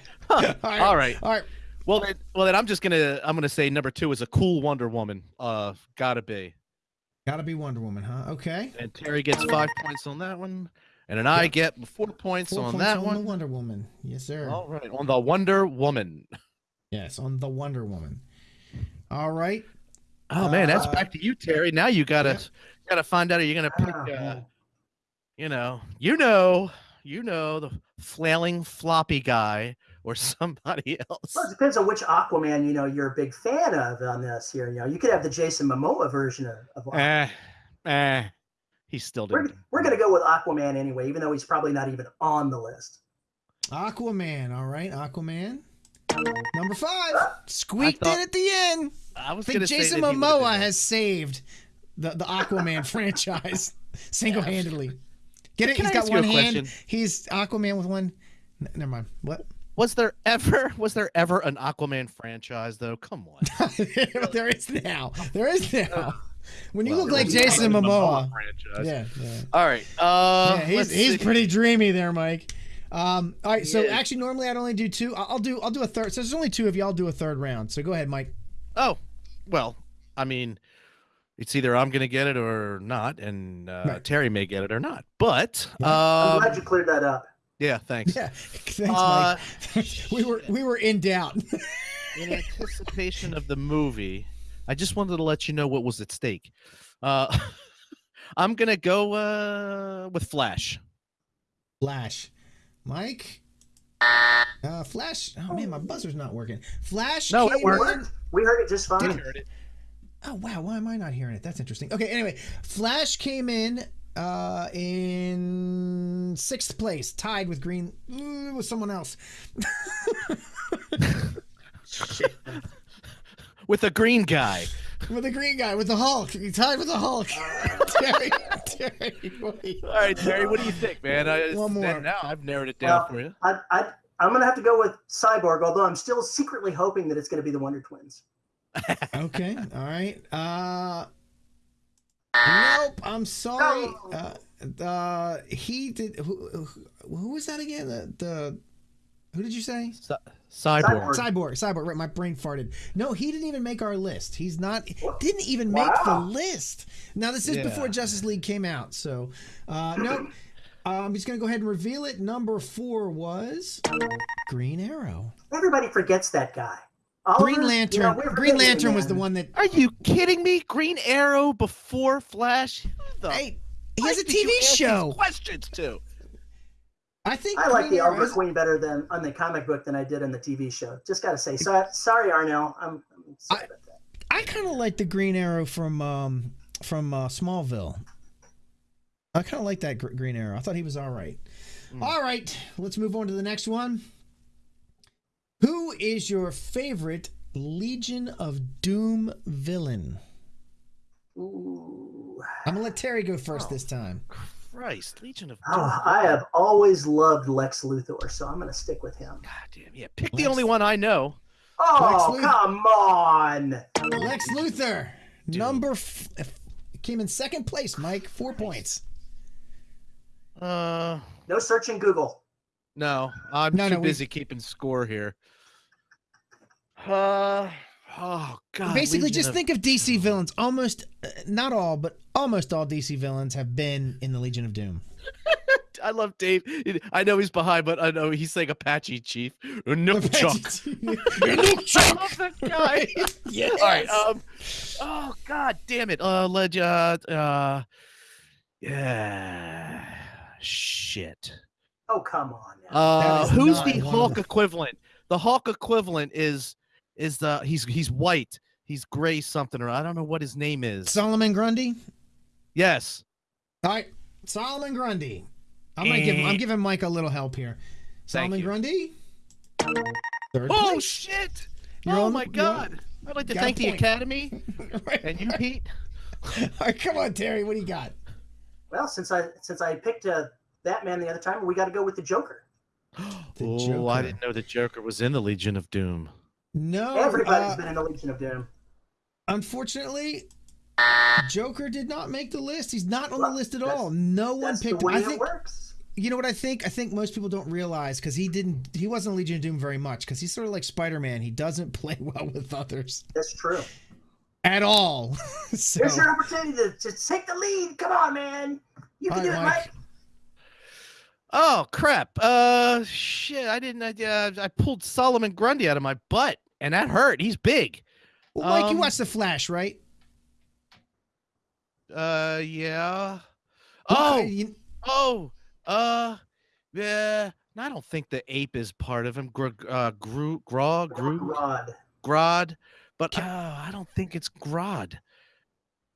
All right. All right. All right. Well then, well then, I'm just gonna I'm gonna say number two is a cool Wonder Woman. Uh, gotta be. Gotta be Wonder Woman, huh? Okay. And Terry gets five points on that one, and then I get four points Four on points that on one. the Wonder Woman. Yes, sir. All right, on the Wonder Woman. Yes, on the Wonder Woman. All right. Oh man, that's Uh, back to you, Terry. Now you gotta yep. gotta find out. Are you gonna pick? Ah, Uh, you know, you know, you know the flailing floppy guy or somebody else. Well, it depends on which Aquaman you know you're a big fan of on this here. You know, you could have the Jason Momoa version of. of Aquaman. Eh, eh. He still we're, we're going to go with Aquaman anyway, even though he's probably not even on the list. Aquaman. All right, Aquaman. Number five. Squeaked thought- in at the end. I was I gonna think say Jason that he would've been Momoa has saved the, the Aquaman franchise single handedly. Get it? Can He's I got one hand. question? He's Aquaman with one. N- never mind. What? Was there ever was there ever an Aquaman franchise though? Come on. there is now. There is now. When you Well, look like Jason never a Momoa. Yeah, yeah. All right. Uh, yeah, he's he's see. pretty dreamy there, Mike. Um, all right, so Yeah. actually, normally I'd only do two. I'll I'll do I'll do a third. So there's only two of you. I'll do a third round. So go ahead, Mike. Oh, well, I mean, it's either I'm gonna get it or not, and uh, Right. Terry may get it or not. But I'm um, glad you cleared that up. Yeah, thanks. Yeah, thanks, Uh, Mike. we were we were in doubt. in anticipation of the movie, I just wanted to let you know what was at stake. Uh, I'm gonna go uh, with Flash. Flash, Mike. Uh, Flash. Oh man, my buzzer's not working. Flash. No, it came worked. in- We heard it just fine. Did Oh wow, why am I not hearing it? That's interesting. Okay, anyway, Flash came in uh in sixth place, tied with Green mm, with someone else. With a green guy. with a green guy, with the Hulk. He tied with the Hulk. Terry, Terry, wait. All right, Terry, what do you think, man? I, One more. Now I've narrowed it down Well, for you. I, I, I'm going to have to go with Cyborg, although I'm still secretly hoping that it's going to be the Wonder Twins. Okay, all right. Uh, nope. I'm sorry. No. Uh, uh, he did. Who, who, who was that again? The, the who did you say? Cy- Cyborg. Cyborg. Cyborg. Cyborg. Right, my brain farted. No, he didn't even make our list. He's not. Didn't even make the list. Now this is Yeah. before Justice League came out. So, uh, no. I'm just gonna go ahead and reveal it. Number four was Green Arrow. Everybody forgets that guy. Oliver, Green you know, Lantern. Green forgetting him, Lantern was the one that. Are you kidding me? Green Arrow before Flash? Who the Hey, he has a fuck did you TV show. Questions too. I think I like Green the Arrow Oliver Queen better than on the comic book than I did in the TV show. Just got to say, so, sorry, Amell. I'm, I'm sorry I- about that. I kind of like the Green Arrow from um from uh, Smallville. I kind of like that gr- Green Arrow. I thought he was all right. Mm. All right, let's move on to the next one. Who is your favorite Legion of Doom villain? Ooh. I'm gonna let Terry go first Oh. this time. Christ, Legion of Doom. Oh, I have always loved Lex Luthor, so I'm going to stick with him. God damn, yeah. Pick Lex- the only one I know. Oh, Luthor. come on. Lex Luthor, Doom. number f- f- came in second place. Mike, four points. Uh, No search in Google. no, I'm No, too no, we- busy keeping score here. Uh, oh God. Basically, Legion just of- think of DC villains. Almost, uh, not all, but almost all DC villains have been in the Legion of Doom. I love Dave. I know he's behind, but I know he's saying Apache Chief. No Chuck. I love that guy. yes. All right. Um. Oh God damn it. Uh. Leg. Uh. uh yeah. Shit. Oh, come on. Uh. Who's the Hulk equivalent? The Hulk equivalent is is the he's he's white. He's gray something or I don't know what his name is. Solomon Grundy. yes. All right, Solomon Grundy. I'm gonna give. I'm Eh. giving Mike a little help here. Solomon. Grundy. Third Oh place. shit. You're oh on- my God. I'd like to thank the. Academy Right. and you, Pete. All right, come on, Terry. What do you got? Well, since I since I picked uh, Batman the other time, we got to go with the Joker. The oh, I didn't know the Joker was in the Legion of Doom. No. Everybody's uh, been in the Legion of Doom. unfortunately, Joker did not make the list. He's not on the list at all. No one That's the picked him. way I think. works. You know what I think? I think most people don't realize because he didn't. He wasn't Legion of Doom very much because he's sort of like Spider Man. He doesn't play well with others That's true. at all. so, Here's your opportunity to, to take the lead. Come on, man. You can do it, Mike. Mike. Oh crap! Uh, shit! I didn't. I, uh, I pulled Solomon Grundy out of my butt, and that hurt. He's big. well, Mike, you Um, watched the Flash, right? Uh, yeah. Well, Oh, you- oh, uh, yeah. I don't think the ape is part of him. Gr- uh, Gru, Gra, Gru, Rod. Grod, but uh, I don't think it's Grod.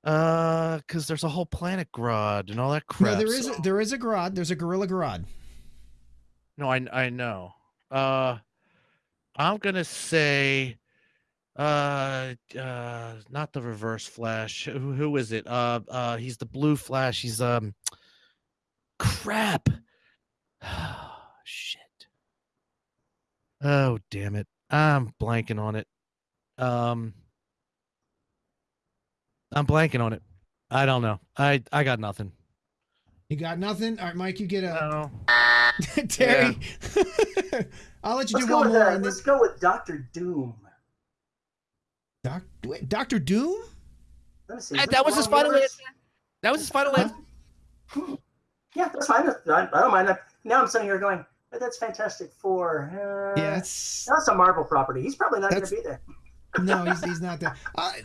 Uh, because there's a whole planet Grod and all that crap. no, there is so- a, there is a Grodd. There's a Gorilla Grodd. No, I I know. Uh, I'm gonna say, uh, uh, not the Reverse Flash. Who who is it? Uh, uh, he's the Blue Flash. He's um, crap. Shit. Oh damn it! I'm blanking on it. Um, I'm blanking on it. I don't know. I I got nothing. You got nothing. All right, Mike, you get a No. Terry. I'll let you Let's do one more. uh, and let's go with Doctor Doom. Doc, wait, Doctor Doom. Let me see. is That, this that was his final universe? answer. That was his final Huh? answer. Yeah, that's fine. I, I don't mind. that. now I'm sitting here going, "Hey, "That's Fantastic Four. Uh, Yeah, it's that's a Marvel property. He's probably not going to be there. no, he's, he's not there. I,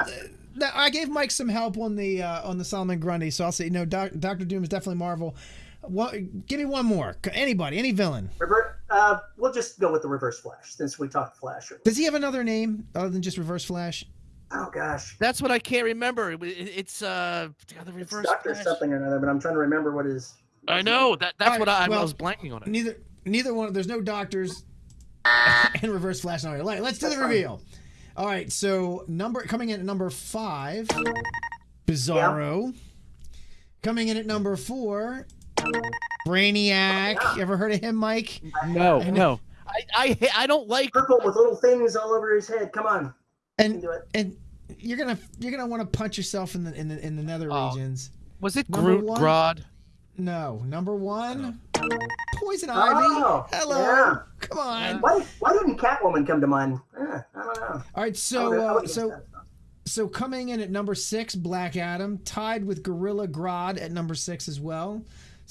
I gave Mike some help on the uh, on the Solomon Grundy, so I'll say no. Doc, Doctor Doom is definitely Marvel. One, give me one more. Anybody, any villain. Revert, uh, we'll just go with the Reverse Flash since we talked Flash. earlier. Does he have another name other than just Reverse Flash? Oh gosh, That's what I can't remember. It, it- it's uh the it's reverse. Doctor Flash. something or another, but I'm trying to remember what his. I know that. That's Alright, what I, I well, was blanking on it. Neither neither one. There's no doctors and Reverse Flash. All right, let- let's do That's the fine. reveal. All right, so number coming in at number five, Bizarro. Coming in at number four, Brainiac. Oh, Ever heard of him, Mike? No, I no. I, I I don't like Purple with little things all over his head. Come on, And and you're gonna you're gonna want to punch yourself in the in the in the nether Oh. regions. was it Number Groot one? Grodd? No, number one, Poison Oh, Ivy. Hello, yeah. come on. Why, why didn't Catwoman come to mind? Eh, I don't know. All right, so uh, so so coming in at number six, Black Adam, tied with Gorilla Grodd at number six as well.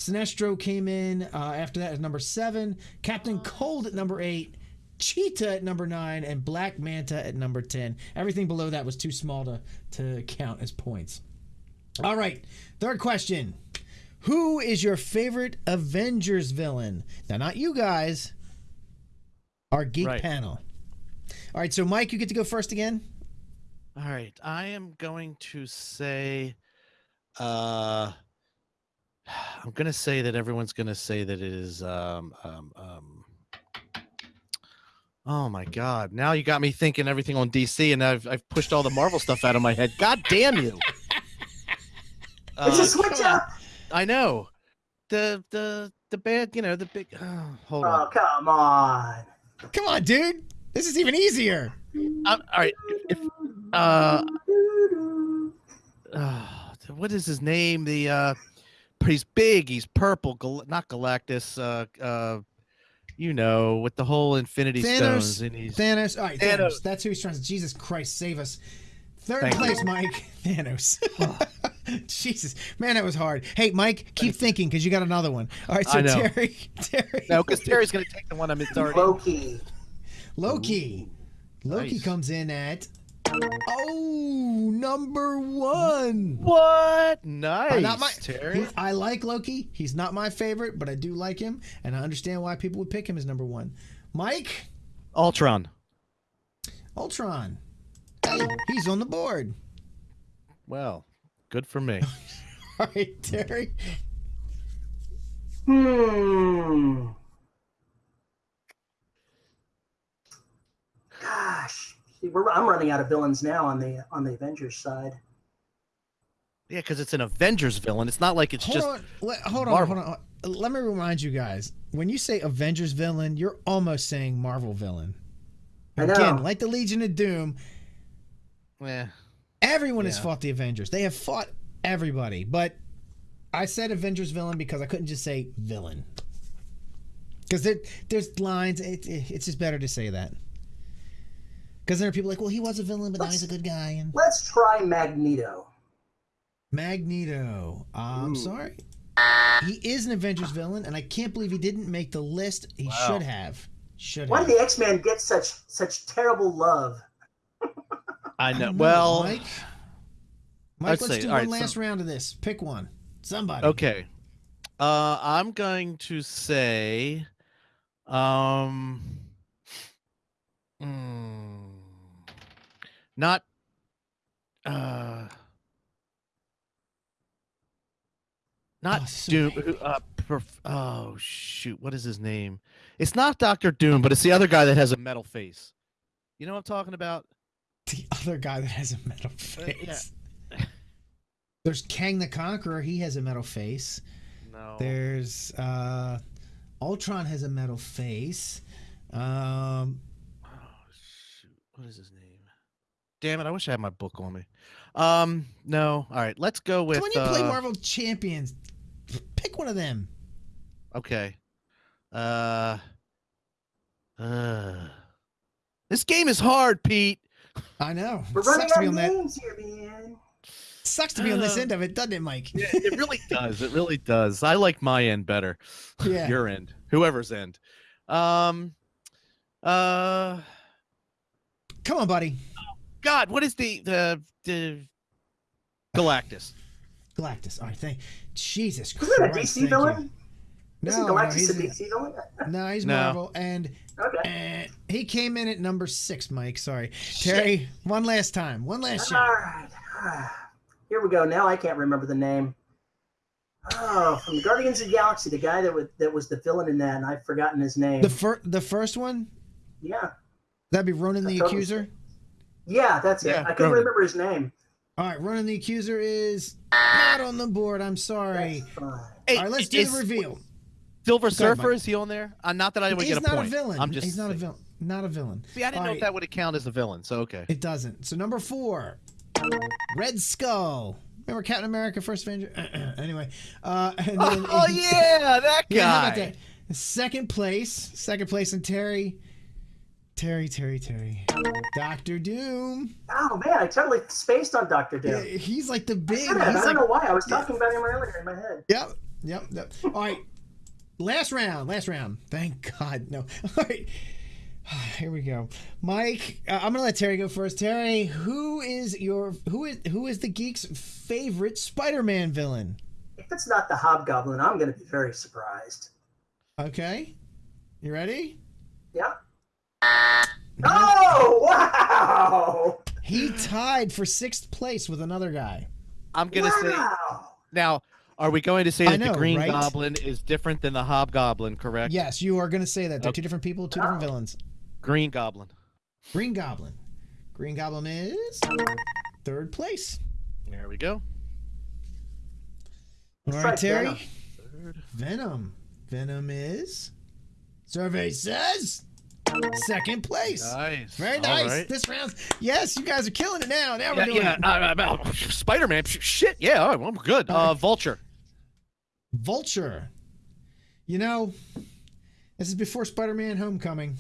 Sinestro came in uh, after that at number seven. Captain Cold at number eight. Cheetah at number nine and Black Manta at number ten. Everything below that was too small to to count as points. All right, third question: Who is your favorite Avengers villain? Now, not you guys. Our geek Right. panel. All right, so Mike, you get to go first again. All right, I am going to say, uh, I'm gonna say that everyone's gonna say that it is, um, um, um. Oh my God! Now you got me thinking everything on DC, and I've I've pushed all the Marvel stuff out of my head. God damn you! It's a Uh, switch up. I know the the the bad, you know the big. Oh, hold on. Oh, come on. Come on, dude. This is even easier. Uh, all right, if uh, uh, what is his name? The uh, he's big. He's purple. Gal- not Galactus. Uh, uh, you know, with the whole Infinity Thanos. Stones, and he's Thanos. All right, Thanos. Thanos. That's who he's trying to. Jesus Christ, save us. Third Thank you. place, Mike. Thanos. Jesus, man, that was hard. Hey, Mike, keep thinking because you got another one. All right, so I know. Terry, Terry, no, because Terry's gonna take the one I'm already. Loki. Loki. Loki Nice. comes in at oh number one. What? Nice, not my- Terry. He- I like Loki. He's not my favorite, but I do like him, and I understand why people would pick him as number one. Mike, Ultron. Ultron. Hey, he's on the board. Well, good for me. All right, Terry. Hmm. Gosh, See, we're, I'm running out of villains now on the on the Avengers side. yeah, because it's an Avengers villain. It's not like it's hold just. on, let, hold on, Marvel. hold on. Let me remind you guys: when you say Avengers villain, you're almost saying Marvel villain. I know. Again, like the Legion of Doom, Yeah. everyone has fought the Avengers. They have fought everybody, but I said Avengers villain because I couldn't just say villain. Because there, there's lines. It, it- it's just better to say that. Because there are people like, well, he was a villain, but now he's a good guy. And Let's try Magneto. Magneto. I'm Ooh. sorry. He is an Avengers villain, and I can't believe he didn't make the list. He Wow. should have. Should Why have. do the X Men get such such terrible love? I I know. Well, Mike. Mike, let's say- do all one right, last so- round of this. Pick one. Somebody. Okay. Uh I'm going to say um mm, not uh not Oh, Doom uh perf- oh shoot what is his name it's not Doctor Doom but it's the other guy that has a metal face you know what I'm talking about The other guy that has a metal Uh, yeah. face. There's Kang the Conqueror. He has a metal face. no There's uh, Ultron has a metal face. Um, Oh shoot! What is his name? Damn it! I wish I had my book on me. Um, no. All right, let's go with. when you play uh, Marvel Champions, pick one of them. Okay. Uh. Uh. This game is hard, Pete. I know. We're It running sucks to be on that. here, man. Sucks to be on this Uh, end of it, doesn't it, Mike? Yeah, it really does. It really does. I like my end better. Yeah. Your end, whoever's end. Um. Uh. Come on, buddy. God, what is the the the Galactus? Galactus. All right, thank. Jesus Christ. Isn't that a Christ. DC villain? You. Isn't No, no, he's, a DC villain? no, he's No. Marvel, and Okay. uh, he came in at number six. Mike, sorry, Terry. One last time. One last All shot. right. Here we go. Now I can't remember the name. Oh, from the Guardians of the Galaxy, the guy that was that was the villain in that, and I've forgotten his name. The first, the first one. yeah, That'd be Ronan the Totally. Accuser. Yeah, that's it. I couldn't remember his name. All right, Ronan the accuser is not on the board. I'm sorry. Hey, All right, let's do is the reveal. Silver Surfer is he on there? Uh, not that I would He's get a not point. a villain. I'm just He's not a villain. Not a villain. See, I didn't All know right. if that would count as a villain. So okay. It doesn't. So number four, Red Skull. Remember Captain America: First Avenger? anyway, uh, and then, Oh yeah, that guy. Yeah, how about that? Second place, second place, and Terry, Terry, Terry, Terry, Doctor Doom. Oh man, I totally spaced on Doctor Yeah, Doom. he's like the big. I He's don't like, know why. I was talking about him earlier in my head. yep, yep, yep. All right, last round, last round. Thank God, no. All right, here we go. Mike, uh, I'm gonna let Terry go first. Terry, who is your who is who is the geek's favorite Spider-Man villain? If it's not the Hobgoblin, I'm going to be very surprised. Okay, you ready? Yeah. Oh wow! He tied for sixth place with another guy. I'm gonna say now. Are we going to say I that know, the Green right? Goblin is different than the Hobgoblin? Correct. Yes, you are going to say that. They're Okay. two different people, two different villains. Green Goblin. Green Goblin. Green Goblin is third place. There we go. All Let's right, Terry. Venom. Third. Venom. Venom is. Survey says second place. Nice. Very nice. right. This round. Yes, you guys are killing it now. Now we're Yeah, doing yeah. Uh, uh, uh, Spider-Man. Shit. Yeah, I'm I'm good. Uh, Vulture. Vulture. You know, this is before Spider-Man: Homecoming.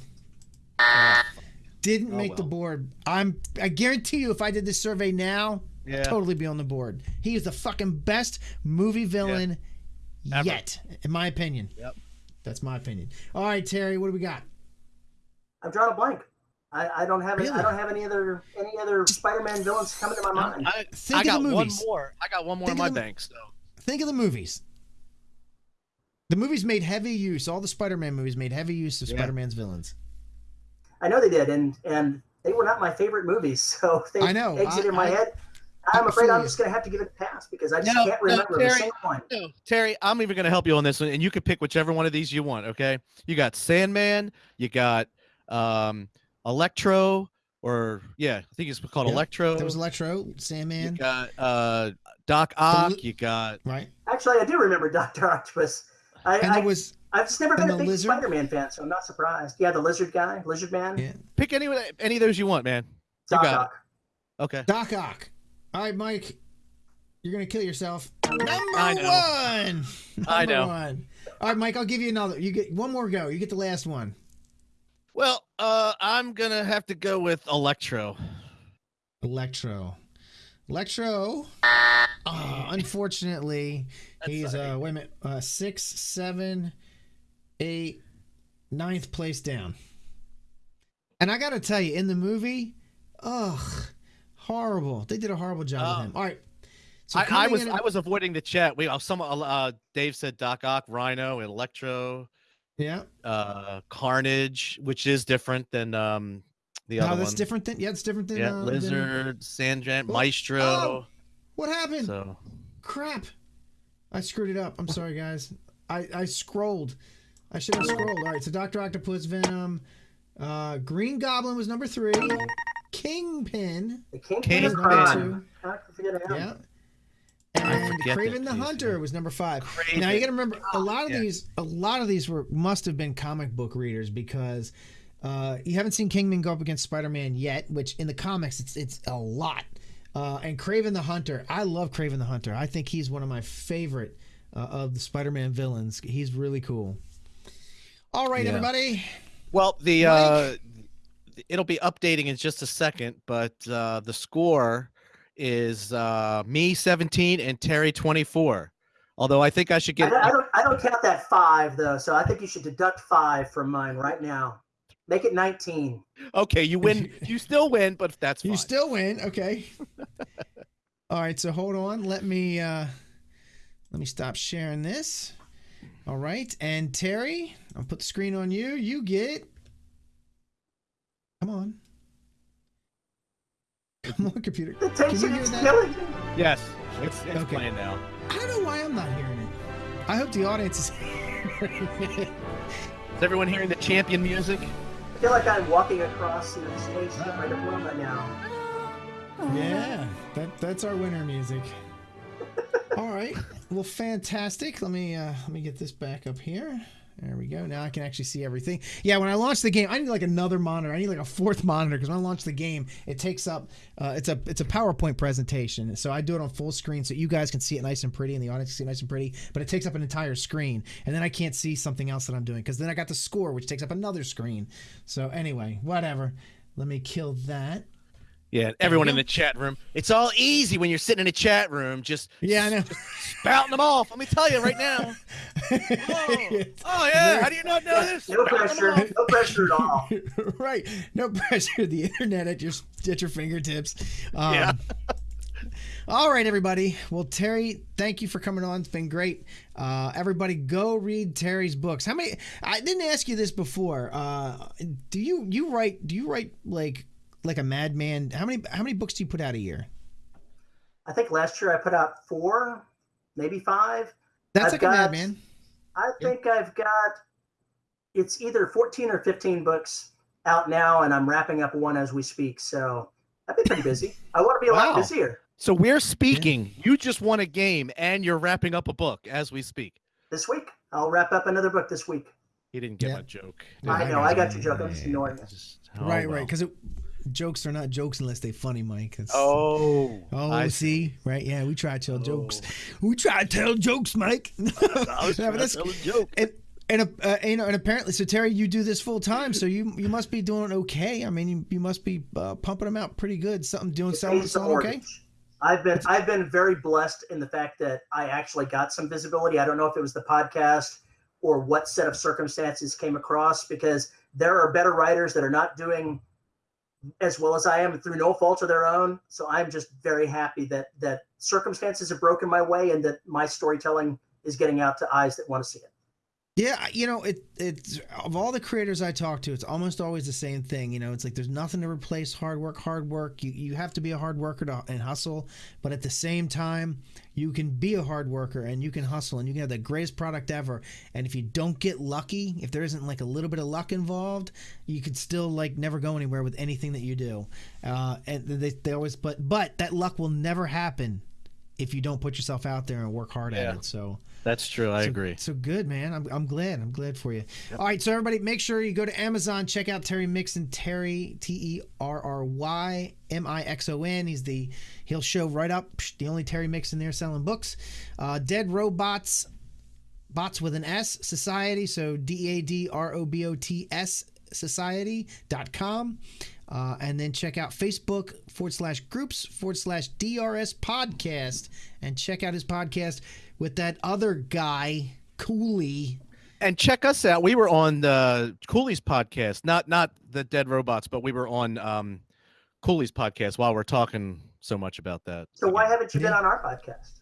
Didn't Oh, make the board. I'm. I guarantee you, if I did this survey now, Yeah. totally be on the board. He is the fucking best movie villain Ever. yet, in my opinion. Yep. That's my opinion. All right, Terry, what do we got? I've drawn a blank. I, I don't have any, Really? I don't have any other any other Spider-Man villains coming to my mind. I, Think I got one more. I got one more Think in my the- bank. So Think of the movies. The movies made heavy use. All the Spider-Man movies made heavy use of Yeah. Spider-Man's villains. I know they did, and and they were not my favorite movies, so they I know. exited I- my I- head. I I'm afraid I'm just going to have to give it a pass because I just No, can't no, remember a Terry. single one. no, Terry, I'm even going to help you on this one, and you can pick whichever one of these you want. Okay, you got Sandman, you got um, Electro, or yeah, I think it's called Yeah, Electro. There was Electro, you Sandman, got uh, Doc Ock. li- You got right? Actually, I do remember Doctor Octopus. I, And I there was I've just never been a big lizard? Spider-Man fan, so I'm not surprised. Yeah, the lizard guy, lizard man, yeah, pick any of any of those you want, man. You Doc got Ock. it. Okay. Doc Ock. All right, Mike, you're gonna kill yourself. Number I know. one. I know. One. All right, Mike, I'll give you another. You get one more go. You get the last one. Well, uh, I'm gonna have to go with Electro. Electro. Electro. Uh, unfortunately, he's uh wait a minute, uh six, seven, eight, ninth place down. And I gotta tell you, in the movie, ugh, horrible. They did a horrible job Oh. with him. All right. So I, I was in- I was avoiding the chat. We uh, some uh, Dave said Doc Ock, Rhino, and Electro, yeah. uh, Carnage, which is different than um the No, other that's one. different than yeah, it's different than Yeah, uh, than- Lizard, Sandman, Oh, Maestro. oh. what happened? So Crap. I screwed it up. I'm sorry, guys. I, I scrolled. I should have scrolled. All right, so Dr. Octopus, Venom, uh, Green Goblin was number three. Kingpin The King King was was number two. How could I forget him? Yeah. I And forget Kraven the Hunter was number five. Kraven. Now you got to remember a lot of Yeah. these. A lot of these were must have been comic book readers because uh, you haven't seen Kingman go up against Spider-Man yet. Which in the comics it's it's a lot. Uh, and Kraven the Hunter, I love Kraven the Hunter. I think he's one of my favorite uh, of the Spider-Man villains. He's really cool. All right, Yeah. everybody. well, the Mike? uh, it'll be updating in just a second, but uh, the score is uh, me 17 and Terry 24. Although I think I should I, get don't, I don't. I don't count that five though, so I think you should deduct five from mine right now. Make it 19. okay. You win. You still win, but that's fine. You still win. Okay. All right, so hold on. Let me uh let me stop sharing this. All right. And Terry, I'll put the screen on you. You get Come on. Come on, computer. The Can tension you hear is that? killing me. yes, it's, it's Okay. playing now. I don't know why I'm not hearing it. I hope the audience is hearing it. Is everyone hearing the champion music? I feel like I'm walking across you know, the stage right my diploma now. Yeah, that that's our winter music. All right. Well, fantastic. Let me uh, let me get this back up here. There we go. Now I can actually see everything. Yeah, when I launch the game, I need like another monitor. I need like a fourth monitor because when I launch the game, it takes up. Uh, it's a it's a PowerPoint presentation, so I do it on full screen so you guys can see it nice and pretty, and the audience can see it nice and pretty. But it takes up an entire screen, and then I can't see something else that I'm doing because then I got the score, which takes up another screen. So anyway, whatever. Let me kill that. Yeah, everyone in the chat room. It's all easy when you're sitting in a chat room, just Yeah, I know. spouting them off. Let me tell you right now. Oh, oh, yeah, how do you not know this? No pressure. No pressure at all. right. No pressure. The internet at your at your fingertips. Um, Yeah. All right, everybody. Well, Terry, thank you for coming on. It's been great. Uh, everybody, go read Terry's books. How many? I didn't ask you this before. Uh, do you you write? Do you write like like a madman? How many how many books do you put out a year? I think last year I put out four, maybe five. That's I've like got- a madman. I think I've got it's either 14 or 15 books out now, and I'm wrapping up one as we speak. So I've been pretty busy. I want to be a lot Wow. busier So we're speaking. You just won a game and you're wrapping up a book as we speak. this week. I'll wrap up another book this week. He didn't get Yeah. my joke. Yeah, I I know, I got your joke. I'm just ignoring it. Just- oh, right, right. well. Because jokes are not jokes unless they're funny, Mike. It's- Oh. Oh, I see, right? Yeah, we try to tell jokes. Oh. We try to tell jokes, Mike. I was trying to tell a joke. and and uh, you know, and apparently, so Terry, you do this full time, so you you must be doing okay. I mean, you, you must be uh, pumping them out pretty good. Something doing It selling, pays the selling okay. I've been I've been very blessed in the fact that I actually got some visibility. I don't know if it was the podcast or what set of circumstances came across because there are better writers that are not doing as well as I am through no fault of their own. So I'm just very happy that that circumstances have broken my way and that my storytelling is getting out to eyes that want to see it. Yeah, you know, it it's of all the creators I talk to, it's almost always the same thing. You know, it's like there's nothing to replace hard work. Hard work. You you have to be a hard worker to, and hustle, but at the same time, you can be a hard worker and you can hustle and you can have the greatest product ever. And if you don't get lucky, if there isn't like a little bit of luck involved, you could still like never go anywhere with anything that you do. Uh, and they they always but but that luck will never happen if you don't put yourself out there and work hard Yeah. at it. So. That's true. I So- agree. So good, man. I'm, I'm glad. I'm glad for you. All right, so everybody, make sure you go to Amazon, check out Terry Mixon. Terry T E R R Y M I X O N. He's the he'll show right up the only Terry Mixon there selling books. Uh, Dead Robots, bots with an S Society. So D A D R O B O T S Society.com. Uh, and then check out Facebook forward slash groups forward slash DRS podcast and check out his podcast with that other guy, Cooley. And check us out. We were on the Cooley's podcast, not not the Dead Robots, but we were on um, Cooley's podcast while we're talking so much about that. So why haven't you been on our podcast?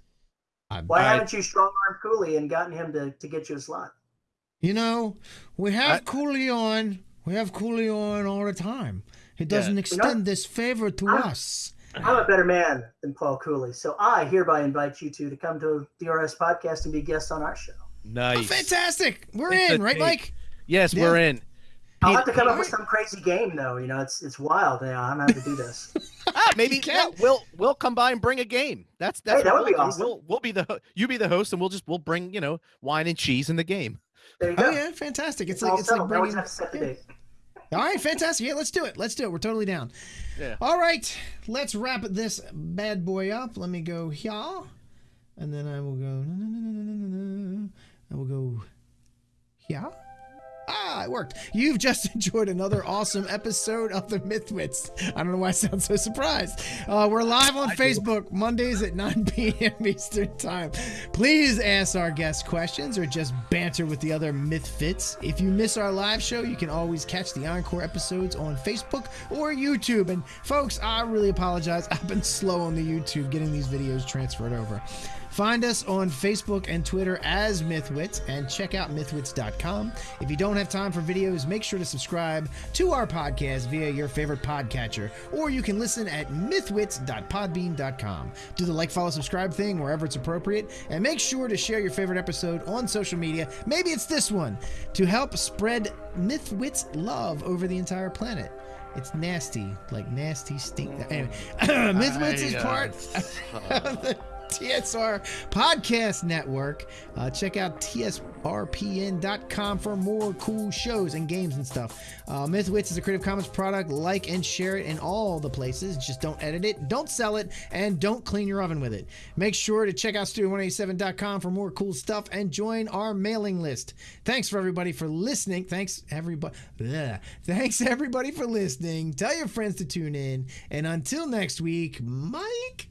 I- Why I- haven't you strong armed Cooley and gotten him to, to get you a slot? You know, we have I- Cooley on. We have Cooley on all the time. He doesn't know- extend this favor to I'm- us. I'm a better man than Paul Cooley, so I hereby invite you two to come to DRS podcast and be guests on our show. Oh, Nice. fantastic. We're It's in, right, date. Mike? Yes, Yeah. we're in. I'll have to come up with some crazy game though. You know, it's it's wild. Yeah, I'm gonna have to do this. Ah, maybe You yeah, can. we'll we'll come by and bring a game. That's that's Hey, that would be we'll do. awesome. We'll we'll be the you be the host, and we'll just we'll bring you know wine and cheese in the game. There you go. Oh yeah, fantastic. It's It's like all it's like settled. Now bringing. All right, fantastic. Yeah, let's do it. Let's do it. We're totally down. Yeah. All right, let's wrap this bad boy up. Let me go here, and then I will go. I will go here. Ah, it worked. You've just enjoyed another awesome episode of the Mythwits. I don't know why I sound so surprised. Uh, we're live on Facebook Mondays at 9 p.m. Eastern Time. Please ask our guests questions or just banter with the other Mythfits. If you miss our live show, you can always catch the encore episodes on Facebook or YouTube. And folks, I really apologize. I've been slow on the YouTube getting these videos transferred over. Find us on Facebook and Twitter as Mythwits and check out mythwits.com. If you don't have time for videos, make sure to subscribe to our podcast via your favorite podcatcher, or you can listen at mythwits.podbean.com. Do the like, follow, subscribe thing wherever it's appropriate, and make sure to share your favorite episode on social media. Maybe it's this one to help spread Mythwits love over the entire planet. It's nasty, like nasty stink. Anyway, Mythwits is I, uh, part of the TSR Podcast Network. Uh, check out tsrpn.com for more cool shows and games and stuff. Uh, Mythwits is a Creative Commons product. Like and share it in all the places. Just don't edit it, don't sell it, and don't clean your oven with it. Make sure to check out studio187.com for more cool stuff and join our mailing list. Thanks for everybody for listening. Thanks everybody. Thanks everybody for listening. Tell your friends to tune in. And until next week, Mike.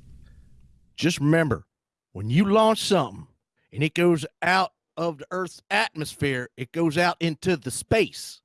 Just remember when you launch something and it goes out of the earth's atmosphere it goes out into the space